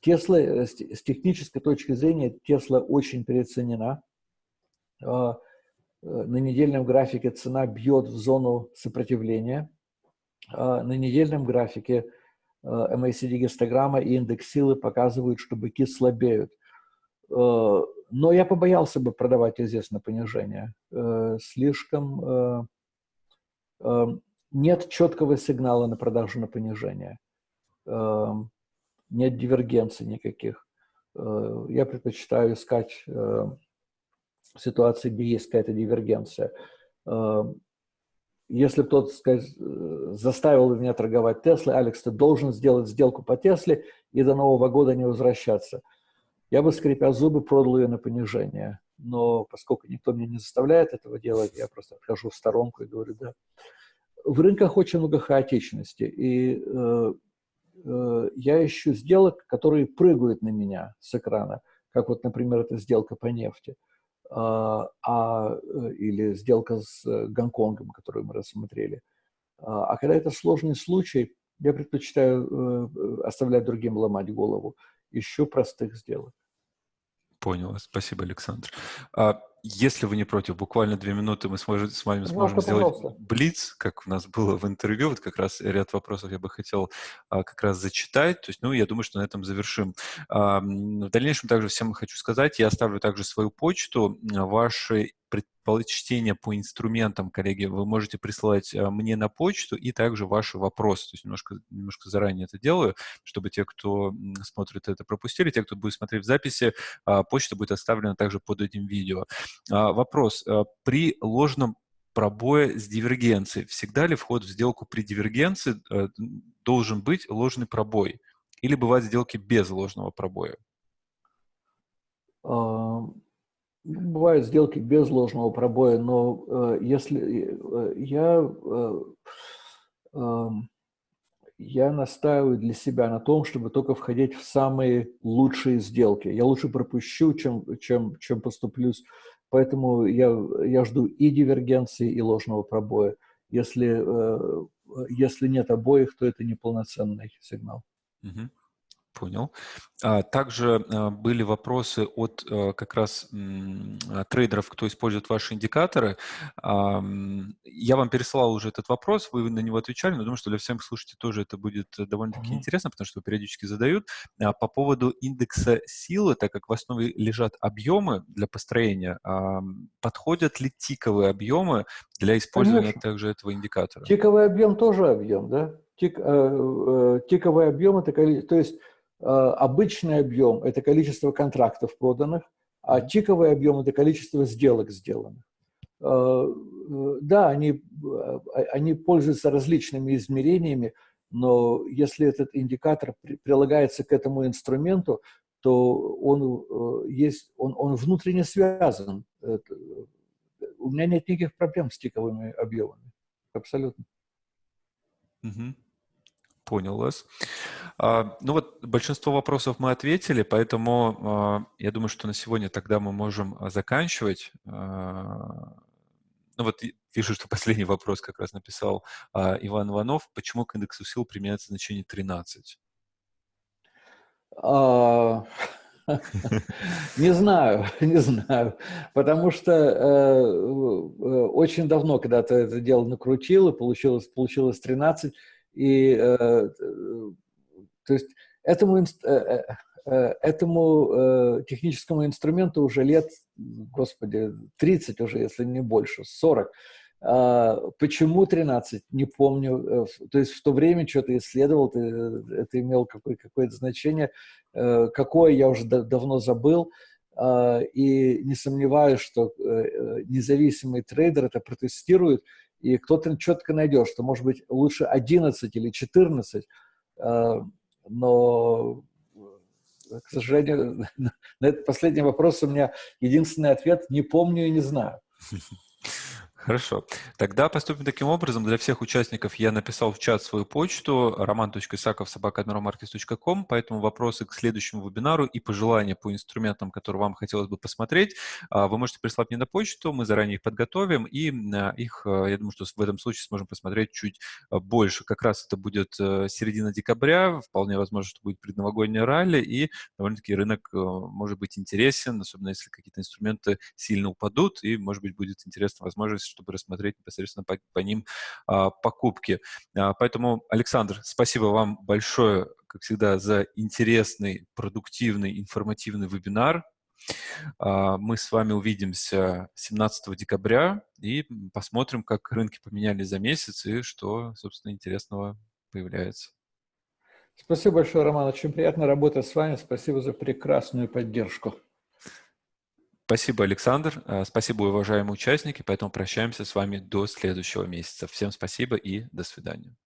Тесла, с технической точки зрения, Тесла очень переоценена. Э, на недельном графике цена бьет в зону сопротивления. А на недельном графике э, MACD гистограмма и индекс силы показывают, что быки слабеют. Э, но я побоялся бы продавать на понижение. Слишком нет четкого сигнала на продажу на понижение. Нет дивергенций никаких. Я предпочитаю искать ситуации, где есть какая-то дивергенция. Эм, если кто-то заставил меня торговать Теслой, Алекс, ты должен сделать сделку по Тесле и до Нового года не возвращаться. Я бы, скрипя зубы, продал ее на понижение. Но поскольку никто меня не заставляет этого делать, я просто отхожу в сторонку и говорю, да. В рынках очень много хаотичности, и э, э, я ищу сделок, которые прыгают на меня с экрана, как вот, например, эта сделка по нефти. Э, а, а, э, или сделка с э, Гонконгом, которую мы рассмотрели. А, а когда это сложный случай, я предпочитаю э, оставлять другим ломать голову. Ищу простых сделок. Понял. Спасибо, Александр. Если вы не против, буквально две минуты мы сможем, с вами сможем сделать блиц, как у нас было в интервью. Вот как раз ряд вопросов я бы хотел а, как раз зачитать. То есть, ну, я думаю, что на этом завершим. А, в дальнейшем также всем хочу сказать, я оставлю также свою почту. Ваши предпочтения по инструментам, коллеги, вы можете присылать э, мне на почту и также ваши вопросы. То есть немножко, немножко заранее это делаю, чтобы те, кто смотрит это, пропустили. Те, кто будет смотреть в записи, а, почта будет оставлена также под этим видео. А, вопрос. Э, при ложном пробое с дивергенцией. Всегда ли вход в сделку при дивергенции э, должен быть ложный пробой? Или бывают сделки без ложного пробоя? Бывают сделки без ложного пробоя, но э, если э, я, э, э, я настаиваю для себя на том, чтобы только входить в самые лучшие сделки. Я лучше пропущу, чем, чем, чем поступлюсь. Поэтому я, я жду и дивергенции, и ложного пробоя. Если, э, если нет обоих, то это неполноценный сигнал. Угу. Понял. А, также а, были вопросы от э, как раз а, трейдеров, кто использует ваши индикаторы. Я вам пересылал уже этот вопрос, вы на него отвечали, но думаю, что для всех слушателей тоже это будет довольно-таки mm -hmm. интересно, потому что периодически задают. По поводу индекса силы, так как в основе лежат объемы для построения, подходят ли тиковые объемы для использования Конечно. также этого индикатора? Тиковый объем тоже объем, да? Тик, э, э, тиковый объем, это, то есть обычный объем – это количество контрактов проданных, а тиковый объем – это количество сделок сделанных. Э, э, да, они, они пользуются различными измерениями, но если этот индикатор прилагается к этому инструменту, то он, есть, он, он внутренне связан. У меня нет никаких проблем с тиковыми объемами. Абсолютно. Угу. Понял вас. А, ну вот, большинство вопросов мы ответили, поэтому а, я думаю, что на сегодня тогда мы можем а, заканчивать. Ну вот вижу, что последний вопрос как раз написал Иван Иванов. Почему к индексу сил применяется значение 13? А, не знаю, не знаю, потому что э, очень давно когда-то это дело накрутил, и получилось, получилось 13, и, э, то есть, этому, э, этому техническому инструменту уже лет, господи, 30 уже, если не больше, 40. А, почему 13? Не помню. То есть в то время что-то исследовал, это имело какое- какое-то значение. Какое, я уже давно забыл. А, и не сомневаюсь, что независимый трейдер это протестирует, и кто-то четко найдет, что может быть лучше 11 или 14, э, но, к сожалению, на этот последний вопрос у меня единственный ответ – не помню и не знаю. Хорошо. Тогда поступим таким образом. Для всех участников я написал в чат свою почту roman.isakov.sobaka.admiralmarkets.com, поэтому вопросы к следующему вебинару и пожелания по инструментам, которые вам хотелось бы посмотреть, а, вы можете прислать мне на почту, мы заранее их подготовим, и а, их, а, я думаю, что в этом случае сможем посмотреть чуть больше. Как раз это будет э, середина декабря, вполне возможно, что будет предновогоднее ралли, и довольно-таки рынок э, может быть интересен, особенно если какие-то инструменты сильно упадут, и, может быть, будет интересна возможность чтобы рассмотреть непосредственно по, по ним а, покупки. А, поэтому, Александр, спасибо вам большое, как всегда, за интересный, продуктивный, информативный вебинар. А, мы с вами увидимся 17 декабря и посмотрим, как рынки поменялись за месяц и что, собственно, интересного появляется. Спасибо большое, Роман. Очень приятно работать с вами. Спасибо за прекрасную поддержку. Спасибо, Александр. Э, спасибо, уважаемые участники. Поэтому прощаемся с вами до следующего месяца. Всем спасибо и до свидания.